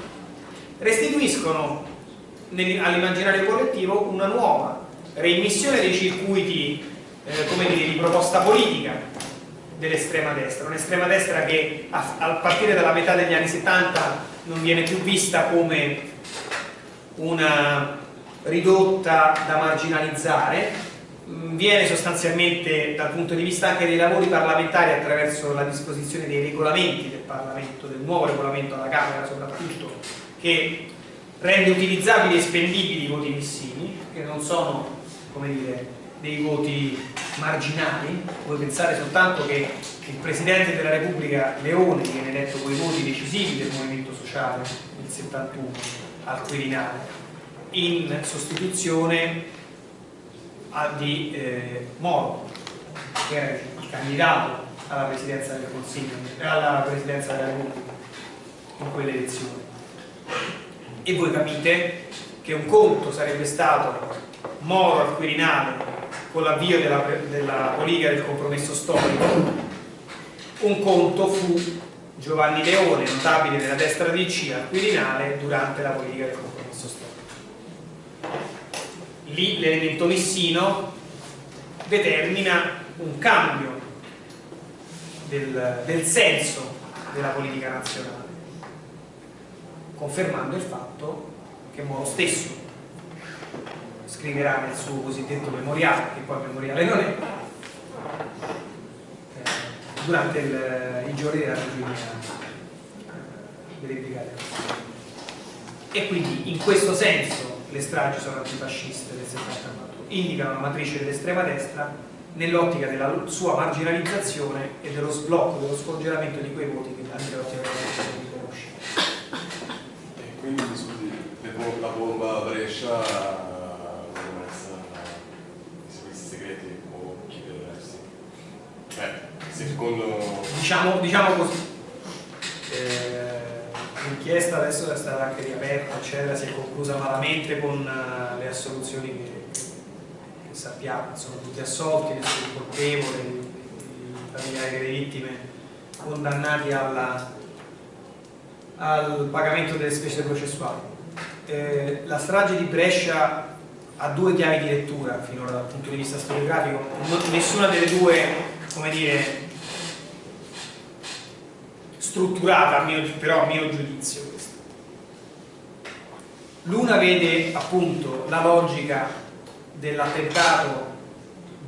restituiscono all'immaginario collettivo una nuova reimmissione dei circuiti eh, dire, di proposta politica dell'estrema destra, un'estrema destra che a partire dalla metà degli anni 70 non viene più vista come una ridotta da marginalizzare, mm, viene sostanzialmente dal punto di vista anche dei lavori parlamentari attraverso la disposizione dei regolamenti del Parlamento, del nuovo regolamento alla Camera soprattutto, che rende utilizzabili e spendibili i voti missivi, che non sono come dire, dei voti marginali, vuoi pensare soltanto che il Presidente della Repubblica Leone viene eletto con i voti decisivi del Movimento Sociale nel 71 al Quirinale in sostituzione di eh, Moro che era il candidato alla Presidenza del Consiglio alla Presidenza della Repubblica in quelle elezioni e voi capite che un conto sarebbe stato Moro al Quirinale con l'avvio della, della politica del compromesso storico. Un conto fu Giovanni Leone, notabile della destra DC al Quirinale durante la politica del compromesso storico. Lì l'elemento missino determina un cambio del, del senso della politica nazionale confermando il fatto che Moro stesso scriverà nel suo cosiddetto memoriale, che poi memoriale non è, eh, durante il, i giorni della ragione delle brigate. E quindi in questo senso le stragi sono antifasciste del 74, indicano una matrice dell'estrema destra nell'ottica della sua marginalizzazione e dello sblocco, dello scongelamento di quei voti che Andreotti aveva riconosciuto. E quindi la bomba Brescia secondo... Diciamo, diciamo così, eh, l'inchiesta adesso è stata anche riaperta, eccetera, si è conclusa malamente con uh, le assoluzioni che, che, sappiamo, sono tutti assolti, nessuno colpevole, i familiari delle vittime condannati alla, al pagamento delle spese processuali. Eh, la strage di Brescia ha due chiavi di lettura finora dal punto di vista storiografico, nessuna delle due, come dire, strutturata, però a mio giudizio questa. L'una vede appunto la logica dell'attentato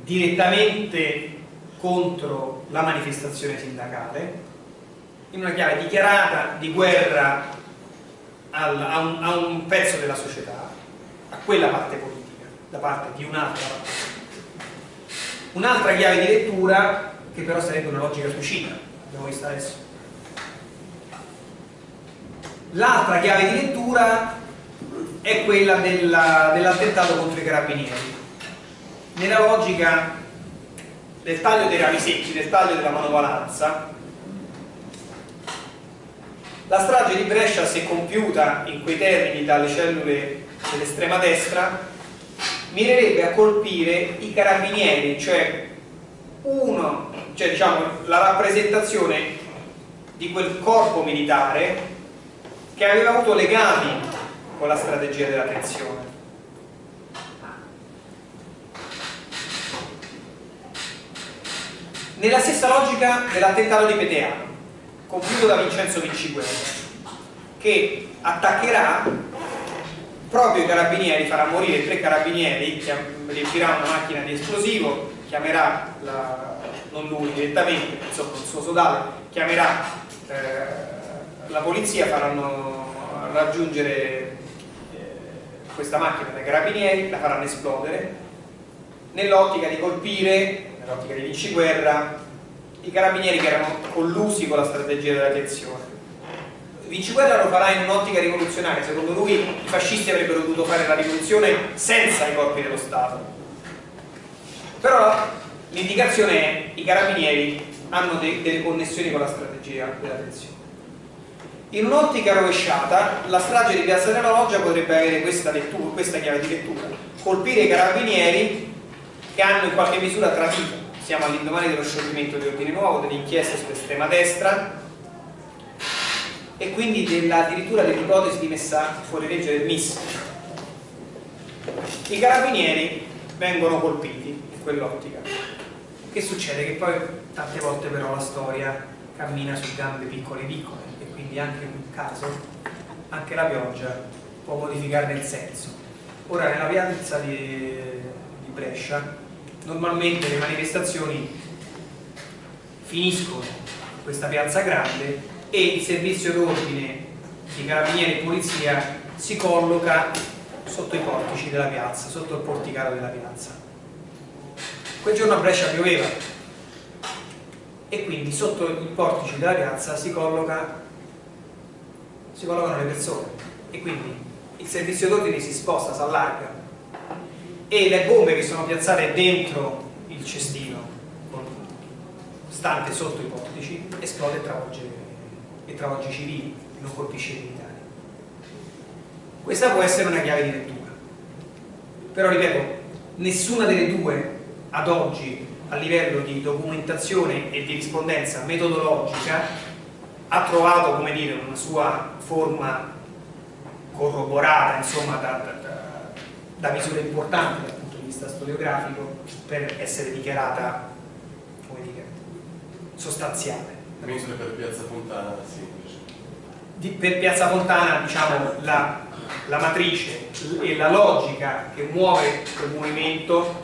direttamente contro la manifestazione sindacale, in una chiave dichiarata di guerra al, a, un, a un pezzo della società, a quella parte politica, da parte di un'altra parte. Un'altra chiave di lettura che però sarebbe una logica suicida, abbiamo visto adesso L'altra chiave di lettura è quella dell'attentato dell contro i carabinieri. Nella logica del taglio dei rami secchi, del taglio della manovalanza, la strage di Brescia, se compiuta in quei termini dalle cellule dell'estrema destra, mirerebbe a colpire i carabinieri, cioè, uno, cioè diciamo, la rappresentazione di quel corpo militare che aveva avuto legami con la strategia della tensione. Nella stessa logica dell'attentato di Peteano, compiuto da Vincenzo Vinciguerra, che attaccherà proprio i carabinieri, farà morire tre carabinieri, riempirà una macchina di esplosivo, chiamerà, la, non lui direttamente, insomma il suo sodale, chiamerà eh, la polizia faranno raggiungere eh, questa macchina dai carabinieri, la faranno esplodere nell'ottica di colpire, nell'ottica di vinciguerra, i carabinieri che erano collusi con la strategia della tensione. Vinciguerra lo farà in un'ottica rivoluzionaria, secondo lui i fascisti avrebbero dovuto fare la rivoluzione senza i corpi dello Stato. Però l'indicazione è che i carabinieri hanno de delle connessioni con la strategia della tensione. In un'ottica rovesciata, la strage di Piazza della Loggia potrebbe avere questa, lettura, questa chiave di lettura, colpire i carabinieri che hanno in qualche misura tradito, siamo all'indomani dello scioglimento di ordine nuovo, dell'inchiesta sull'estrema destra, e quindi della, addirittura dell'ipotesi di messa fuori legge del MIS. I carabinieri vengono colpiti in quell'ottica. Che succede? Che poi tante volte però la storia cammina su gambe piccole piccole e quindi anche in un caso, anche la pioggia può modificarne il senso. Ora nella piazza di, di Brescia normalmente le manifestazioni finiscono in questa piazza grande e il servizio d'ordine di carabinieri e polizia si colloca sotto i portici della piazza, sotto il porticato della piazza. Quel giorno a Brescia pioveva e quindi sotto i portici della piazza si, colloca, si collocano le persone e quindi il servizio d'ordine si sposta, si allarga e le bombe che sono piazzate dentro il cestino stante sotto i portici esplode e travolge, e travolge i civili non colpisce i militari. Questa può essere una chiave di lettura. Però ripeto nessuna delle due ad oggi a livello di documentazione e di rispondenza metodologica ha trovato dire una sua forma corroborata insomma da, da, da misure importanti dal punto di vista storiografico per essere dichiarata dire sostanziale Mentre per Piazza Fontana sì, di, per Piazza Fontana diciamo la, la matrice e la logica che muove quel movimento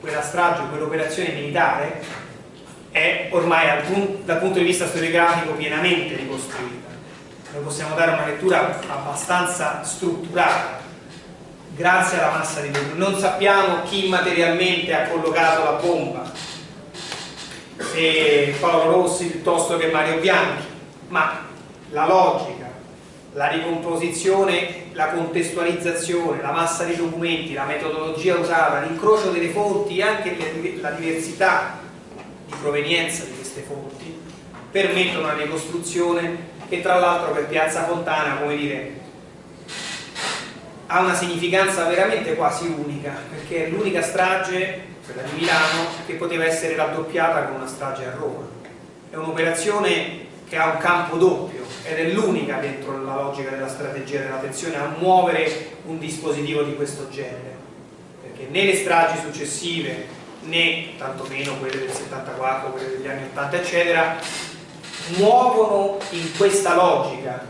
quella strage, quell'operazione militare è ormai dal, punto di vista storiografico pienamente ricostruita. Noi possiamo dare una lettura abbastanza strutturata grazie alla massa di bombe non sappiamo chi materialmente ha collocato la bomba se Paolo Rossi piuttosto che Mario Bianchi. Ma la logica la ricomposizione, la contestualizzazione, la massa di documenti, la metodologia usata, l'incrocio delle fonti e anche la diversità di provenienza di queste fonti permettono una ricostruzione che tra l'altro per Piazza Fontana, come dire, ha una significanza veramente quasi unica, perché è l'unica strage, quella di Milano, che poteva essere raddoppiata con una strage a Roma. È un'operazione che ha un campo doppio ed è l'unica dentro la logica della strategia dell'attenzione a muovere un dispositivo di questo genere perché né le stragi successive né tantomeno quelle del 74, quelle degli anni 80 eccetera muovono in questa logica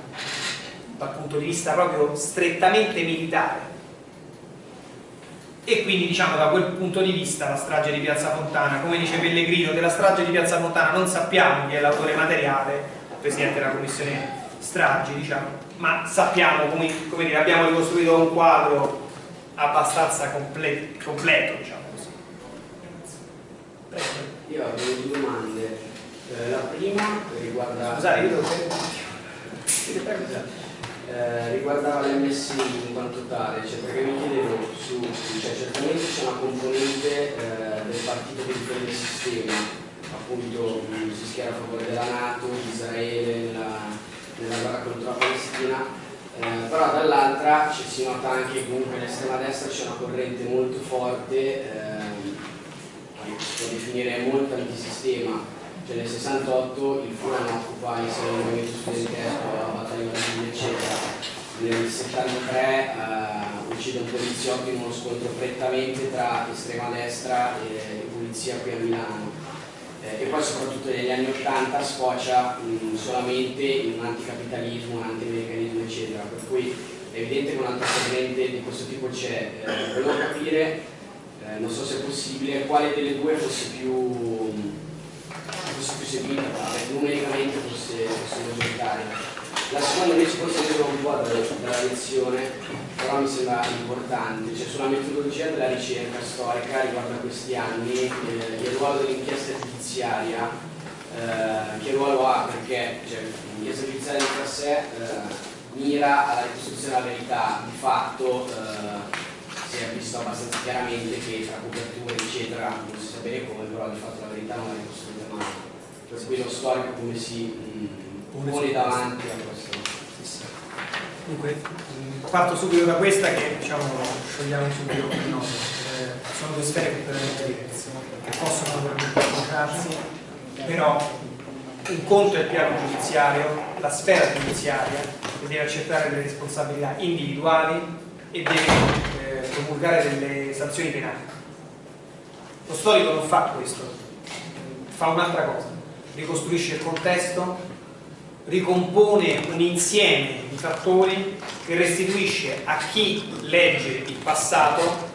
dal punto di vista proprio strettamente militare e quindi diciamo da quel punto di vista la strage di Piazza Fontana, come dice Pellegrino, della strage di Piazza Fontana non sappiamo chi è l'autore materiale, Presidente della Commissione stragi, diciamo, ma sappiamo, come, come dire, abbiamo ricostruito un quadro abbastanza comple completo, diciamo così. Prego. Io avevo due domande. Eh, la prima riguarda... Scusate, io devo... *laughs* Eh, riguardava l'MSI in quanto tale, cioè perché mi chiedevo su, cioè certamente c'è una componente eh, del partito che difende il sistema, appunto mh, si schiera a favore della Nato, di Israele nella, nella guerra contro la Palestina, eh, però dall'altra si nota anche che comunque nell'estrema destra c'è una corrente molto forte, che si può definire molto antisistema, cioè nel 68 il Furan occupa insieme al movimento studentesco, la battaglia di eccetera, nel 73 eh, uccide un poliziotto in uno scontro prettamente tra estrema destra e, polizia qui a Milano. Eh, e poi soprattutto negli anni 80 sfocia mh, solamente in un anticapitalismo, un anti-americanismo eccetera, per cui è evidente che un altro corrente di questo tipo c'è. Eh, volevo capire, eh, non so se è possibile, quale delle due fosse più fosse più seguita, numericamente fosse, fosse maggioritaria. La seconda invece forse vedo un po' dalla lezione, però mi sembra importante, cioè sulla metodologia della ricerca storica riguardo a questi anni, eh, il ruolo dell'inchiesta giudiziaria, eh, che ruolo ha? Perché cioè, l'inchiesta giudiziaria di per sé eh, mira alla ricostruzione della verità, di fatto eh, si è visto abbastanza chiaramente che tra coperture eccetera non si sa bene come, però di fatto la verità non è ricostruita mai per cui lo storico come si mh, pone davanti a questo. Dunque, parto subito da questa che diciamo sciogliamo subito il nodo. Eh, sono due sfere completamente diverse, che possono naturalmente incontrarsi, però un conto è il piano giudiziario, la sfera giudiziaria, che deve accettare le responsabilità individuali e deve eh, promulgare delle sanzioni penali. Lo storico non fa questo, fa un'altra cosa, ricostruisce il contesto, ricompone un insieme di fattori che restituisce a chi legge il passato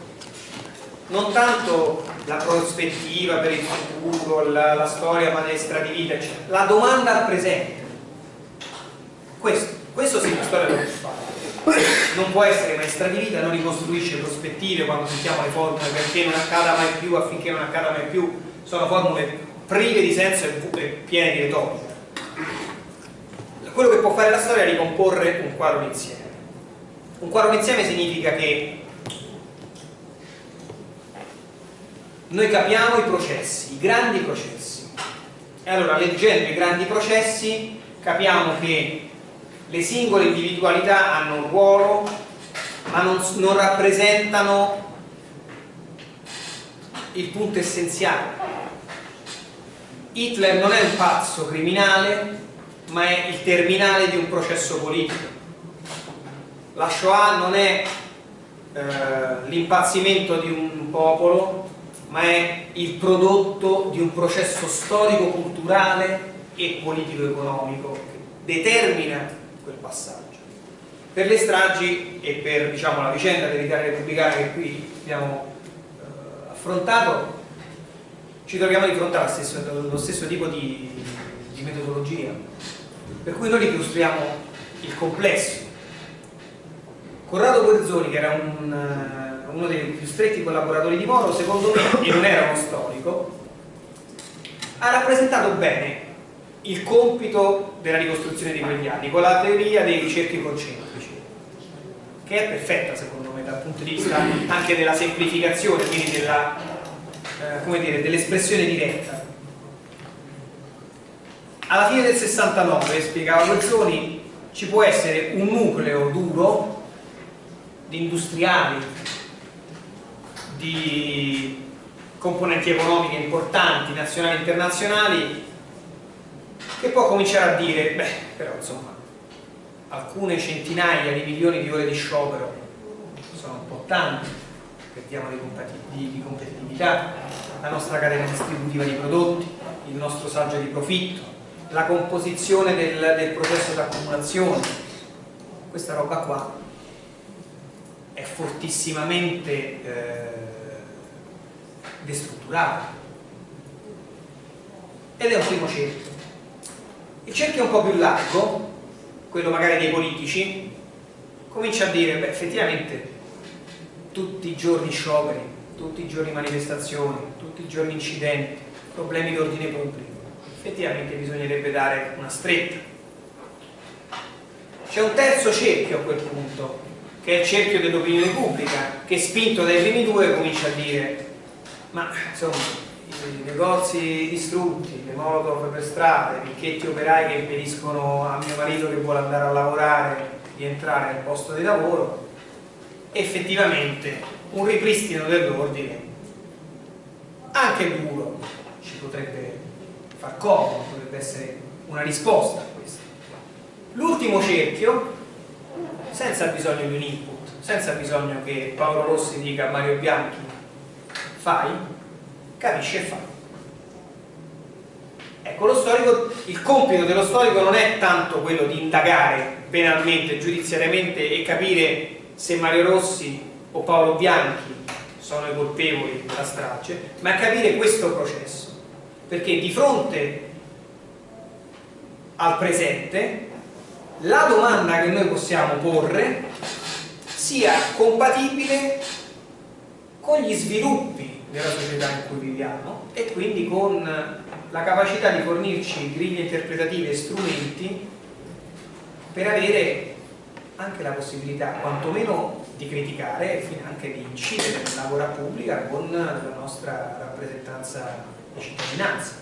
non tanto la prospettiva per il futuro, la, la storia maestra di vita, eccetera. la domanda al presente. Questo, questo sì, la storia lo può fare. Non può essere maestra di vita, non ricostruisce prospettive quando sentiamo le formule perché non accada mai più, affinché non accada mai più, sono formule prive di senso e piene di retorica. Quello che può fare la storia è ricomporre un quadro d'insieme. Un quadro d'insieme significa che noi capiamo i processi, i grandi processi. E allora leggendo i grandi processi capiamo che le singole individualità hanno un ruolo, ma non, non rappresentano il punto essenziale. Hitler non è un pazzo criminale, ma è il terminale di un processo politico. La Shoah non è eh, l'impazzimento di un popolo, ma è il prodotto di un processo storico-culturale e politico-economico che determina quel passaggio. Per le stragi e per diciamo, la vicenda dell'Italia repubblicana che qui abbiamo eh, affrontato, ci troviamo di fronte allo stesso, allo stesso tipo di, di metodologia, per cui noi ricostruiamo il complesso. Corrado Guerzoni, che era un uno dei più stretti collaboratori di Moro, secondo me, e non era uno storico, ha rappresentato bene il compito della ricostruzione di quegli anni con la teoria dei cerchi concentrici, che è perfetta secondo me dal punto di vista anche della semplificazione, quindi dell'espressione dell diretta. Alla fine del 69, spiegava Guerzoni, ci può essere un nucleo duro di industriali, di componenti economiche importanti, nazionali e internazionali, che può cominciare a dire, beh, però insomma, alcune centinaia di milioni di ore di sciopero sono un po' tante, perdiamo di, di, di competitività, la nostra catena distributiva di prodotti, il nostro saggio di profitto, la composizione del, del processo di accumulazione, questa roba qua è fortissimamente eh, destrutturata. Ed è un primo cerchio il cerchio un po' più largo quello magari dei politici comincia a dire beh effettivamente tutti i giorni scioperi tutti i giorni manifestazioni tutti i giorni incidenti problemi di ordine pubblico effettivamente bisognerebbe dare una stretta. C'è un terzo cerchio a quel punto che è il cerchio dell'opinione pubblica che spinto dai primi due comincia a dire ma insomma negozi distrutti, le molotov per strada, i ricchetti operai che impediscono a mio marito che vuole andare a lavorare di entrare nel posto di lavoro. Effettivamente un ripristino dell'ordine anche duro ci potrebbe far comodo, potrebbe essere una risposta a questo. L'ultimo cerchio senza bisogno di un input senza bisogno che Paolo Rossi dica a Mario Bianchi fai, capisci e fai. Ecco, lo storico, il compito dello storico non è tanto quello di indagare penalmente, giudiziariamente e capire se Mario Rossi o Paolo Bianchi sono i colpevoli della strage, ma capire questo processo. Perché di fronte al presente, la domanda che noi possiamo porre sia compatibile con gli sviluppi della società in cui viviamo e quindi con la capacità di fornirci griglie interpretative e strumenti per avere anche la possibilità quantomeno di criticare e anche di incidere nella lavora pubblica con la nostra rappresentanza di cittadinanza.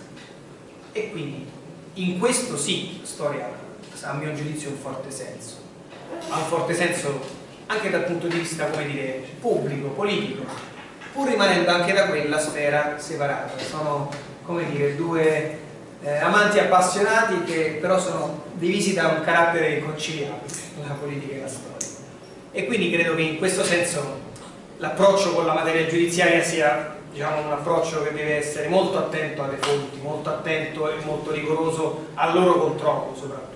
E quindi in questo sì storia a mio giudizio ha un forte senso. Ha un forte senso anche dal punto di vista come dire pubblico, politico pur rimanendo anche da quella sfera separata. Sono, come dire, due eh, amanti appassionati che però sono divisi da un carattere inconciliabile, la politica e la storia. E quindi credo che in questo senso l'approccio con la materia giudiziaria sia diciamo, un approccio che deve essere molto attento alle fonti, molto attento e molto rigoroso al loro controllo soprattutto.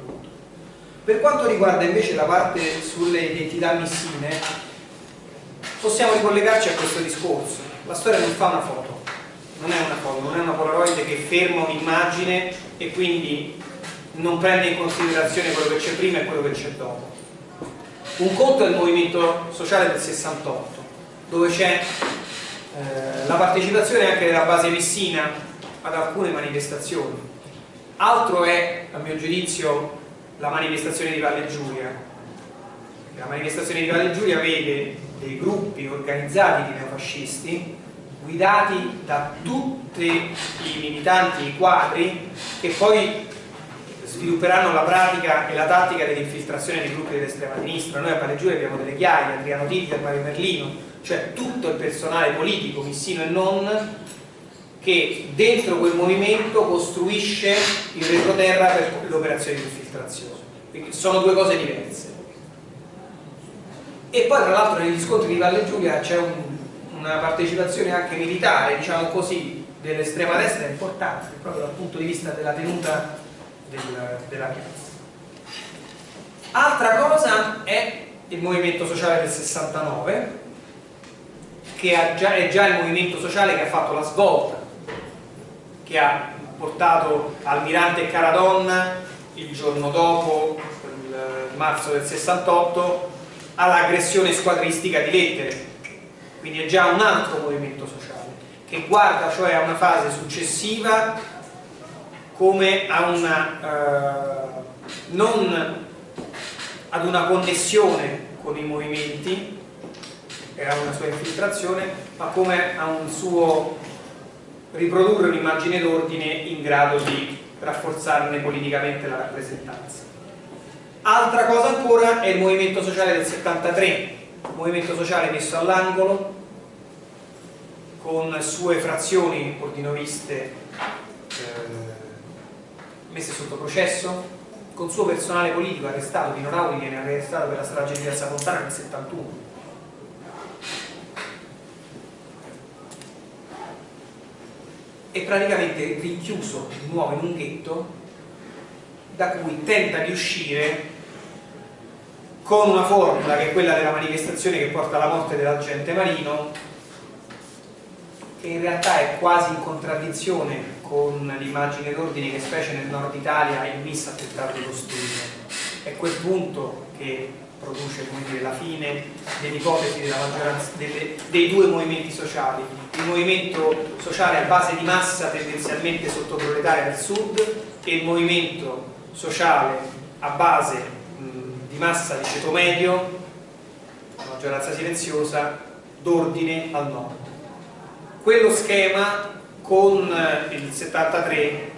Per quanto riguarda invece la parte sulle identità missine, possiamo ricollegarci a questo discorso. La storia non fa una foto, non è una foto, non è una polaroid che ferma un'immagine e quindi non prende in considerazione quello che c'è prima e quello che c'è dopo. Un conto è il movimento sociale del 68, dove c'è eh, la partecipazione anche della base messina ad alcune manifestazioni. Altro è, a mio giudizio, la manifestazione di Valle Giulia. La manifestazione di Valle Giulia vede dei gruppi organizzati di neofascisti guidati da tutti i militanti, i quadri che poi svilupperanno la pratica e la tattica dell'infiltrazione dei gruppi dell'estrema sinistra. Noi a Valle Giulia abbiamo delle chiaie, Adriano Titi, Mario Merlino, cioè tutto il personale politico, missino e non, che dentro quel movimento costruisce il retroterra per l'operazione di infiltrazione. Quindi sono due cose diverse. E poi tra l'altro negli scontri di Valle Giulia c'è un, una partecipazione anche militare, diciamo così, dell'estrema destra importante, proprio dal punto di vista della tenuta del, della piazza. Altra cosa è il movimento sociale del 69, che già, è già il movimento sociale che ha fatto la svolta, che ha portato Almirante e Caradonna il giorno dopo, il marzo del 68, all'aggressione squadristica di lettere. Quindi è già un altro movimento sociale, che guarda cioè a una fase successiva come a una, eh, non ad una connessione con i movimenti e a una sua infiltrazione, ma come a un suo riprodurre un'immagine d'ordine in grado di rafforzarne politicamente la rappresentanza. Altra cosa ancora è il movimento sociale del 73, movimento sociale messo all'angolo, con sue frazioni ordinoviste eh, messe sotto processo, con suo personale politico arrestato, Dino Rauli viene arrestato per la strage di Piazza Fontana nel 71. E praticamente rinchiuso di nuovo in un ghetto da cui tenta di uscire con una formula che è quella della manifestazione che porta alla morte dell'agente marino che in realtà è quasi in contraddizione con l'immagine d'ordine che specie nel nord Italia il MIS ha tentato di costruire. È quel punto che produce dire, la fine dell'ipotesi dei due movimenti sociali. Il movimento sociale a base di massa tendenzialmente sottoproletaria del sud e il movimento sociale a base di massa di ceto medio, maggioranza silenziosa, d'ordine al nord. Quello schema con eh, il 73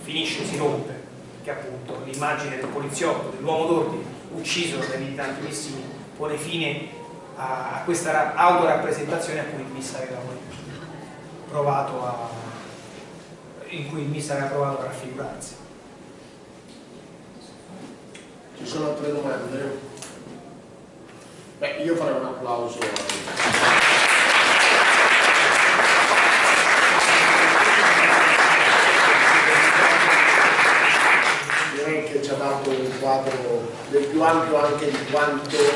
finisce, si rompe, che appunto l'immagine del poliziotto, dell'uomo d'ordine ucciso dai militanti missini pone fine a questa autorappresentazione a cui il MIS aveva provato a in cui il MIS aveva provato a raffigurarsi. Ci sono altre domande? Beh, io farei un applauso a dato un quadro del più ampio anche di quanto eh,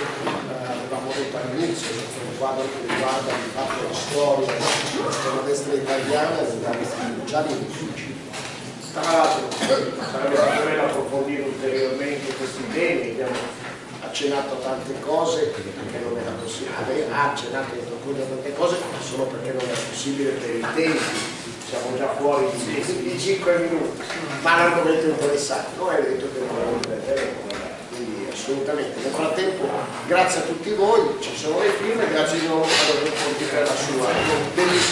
avevamo detto all'inizio, cioè un quadro che riguarda di fatto la storia della destra italiana e della destra difficili. Tra l'altro sarebbe stato bello approfondire ulteriormente questi temi, abbiamo accennato a tante cose che non era possibile, ha accennato a tante cose solo perché non era possibile per i tempi siamo già fuori di, di 5 minuti, ma l'argomento interessante, non è detto che non lo quindi assolutamente. Nel frattempo grazie a tutti voi, ci sono le firme, grazie di nuovo a Dottor Ponti per la sua bellissima